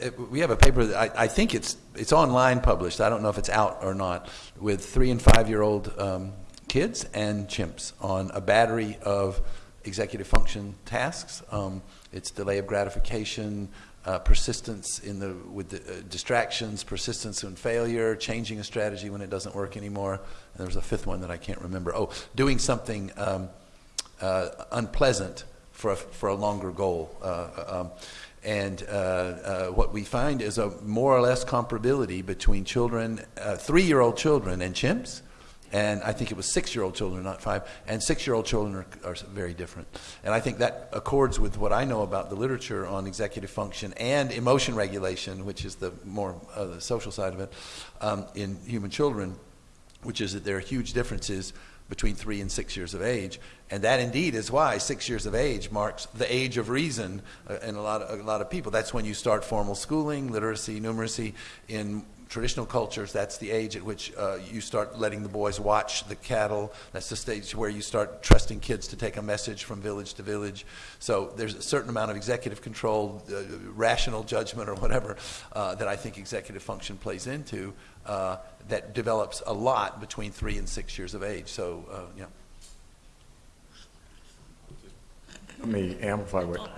I- We have a paper that I, I think it's it's online published. I don't know if it's out or not with three and five year old um, kids and chimps on a battery of executive function tasks. Um, it's delay of gratification, uh, persistence in the with the uh, distractions, persistence in failure, changing a strategy when it doesn't work anymore. And there was a fifth one that I can't remember. Oh, doing something um, uh, unpleasant for a, for a longer goal. Uh, um, and uh, uh, what we find is a more or less comparability between children, uh, three year old children, and chimps. And I think it was six year old children, not five. And six year old children are, are very different. And I think that accords with what I know about the literature on executive function and emotion regulation, which is the more uh, the social side of it, um, in human children, which is that there are huge differences between three and six years of age, and that indeed is why six years of age marks the age of reason uh, in a lot of a lot of people. That's when you start formal schooling, literacy, numeracy. In traditional cultures, that's the age at which uh, you start letting the boys watch the cattle. That's the stage where you start trusting kids to take a message from village to village. So there's a certain amount of executive control, uh, rational judgment, or whatever uh, that I think executive function plays into. Uh, that develops a lot between three and six years of age. So, uh, yeah. Let me amplify what,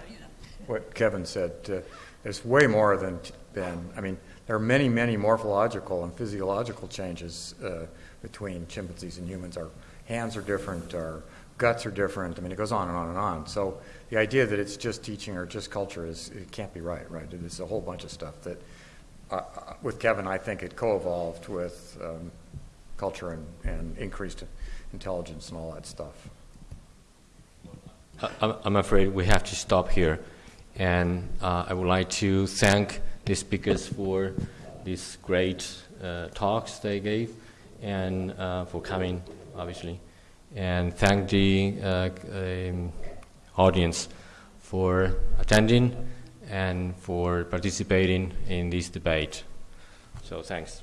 what Kevin said. Uh, There's way more than, than, I mean, there are many, many morphological and physiological changes uh, between chimpanzees and humans. Our hands are different, our guts are different. I mean, it goes on and on and on. So the idea that it's just teaching or just culture is, it can't be right, right? It's a whole bunch of stuff that, uh, uh, with Kevin, I think it co-evolved with um, culture and, and increased intelligence and all that stuff. I'm afraid we have to stop here. And uh, I would like to thank the speakers for these great uh, talks they gave and uh, for coming, obviously. And thank the uh, um, audience for attending and for participating in this debate. So thanks.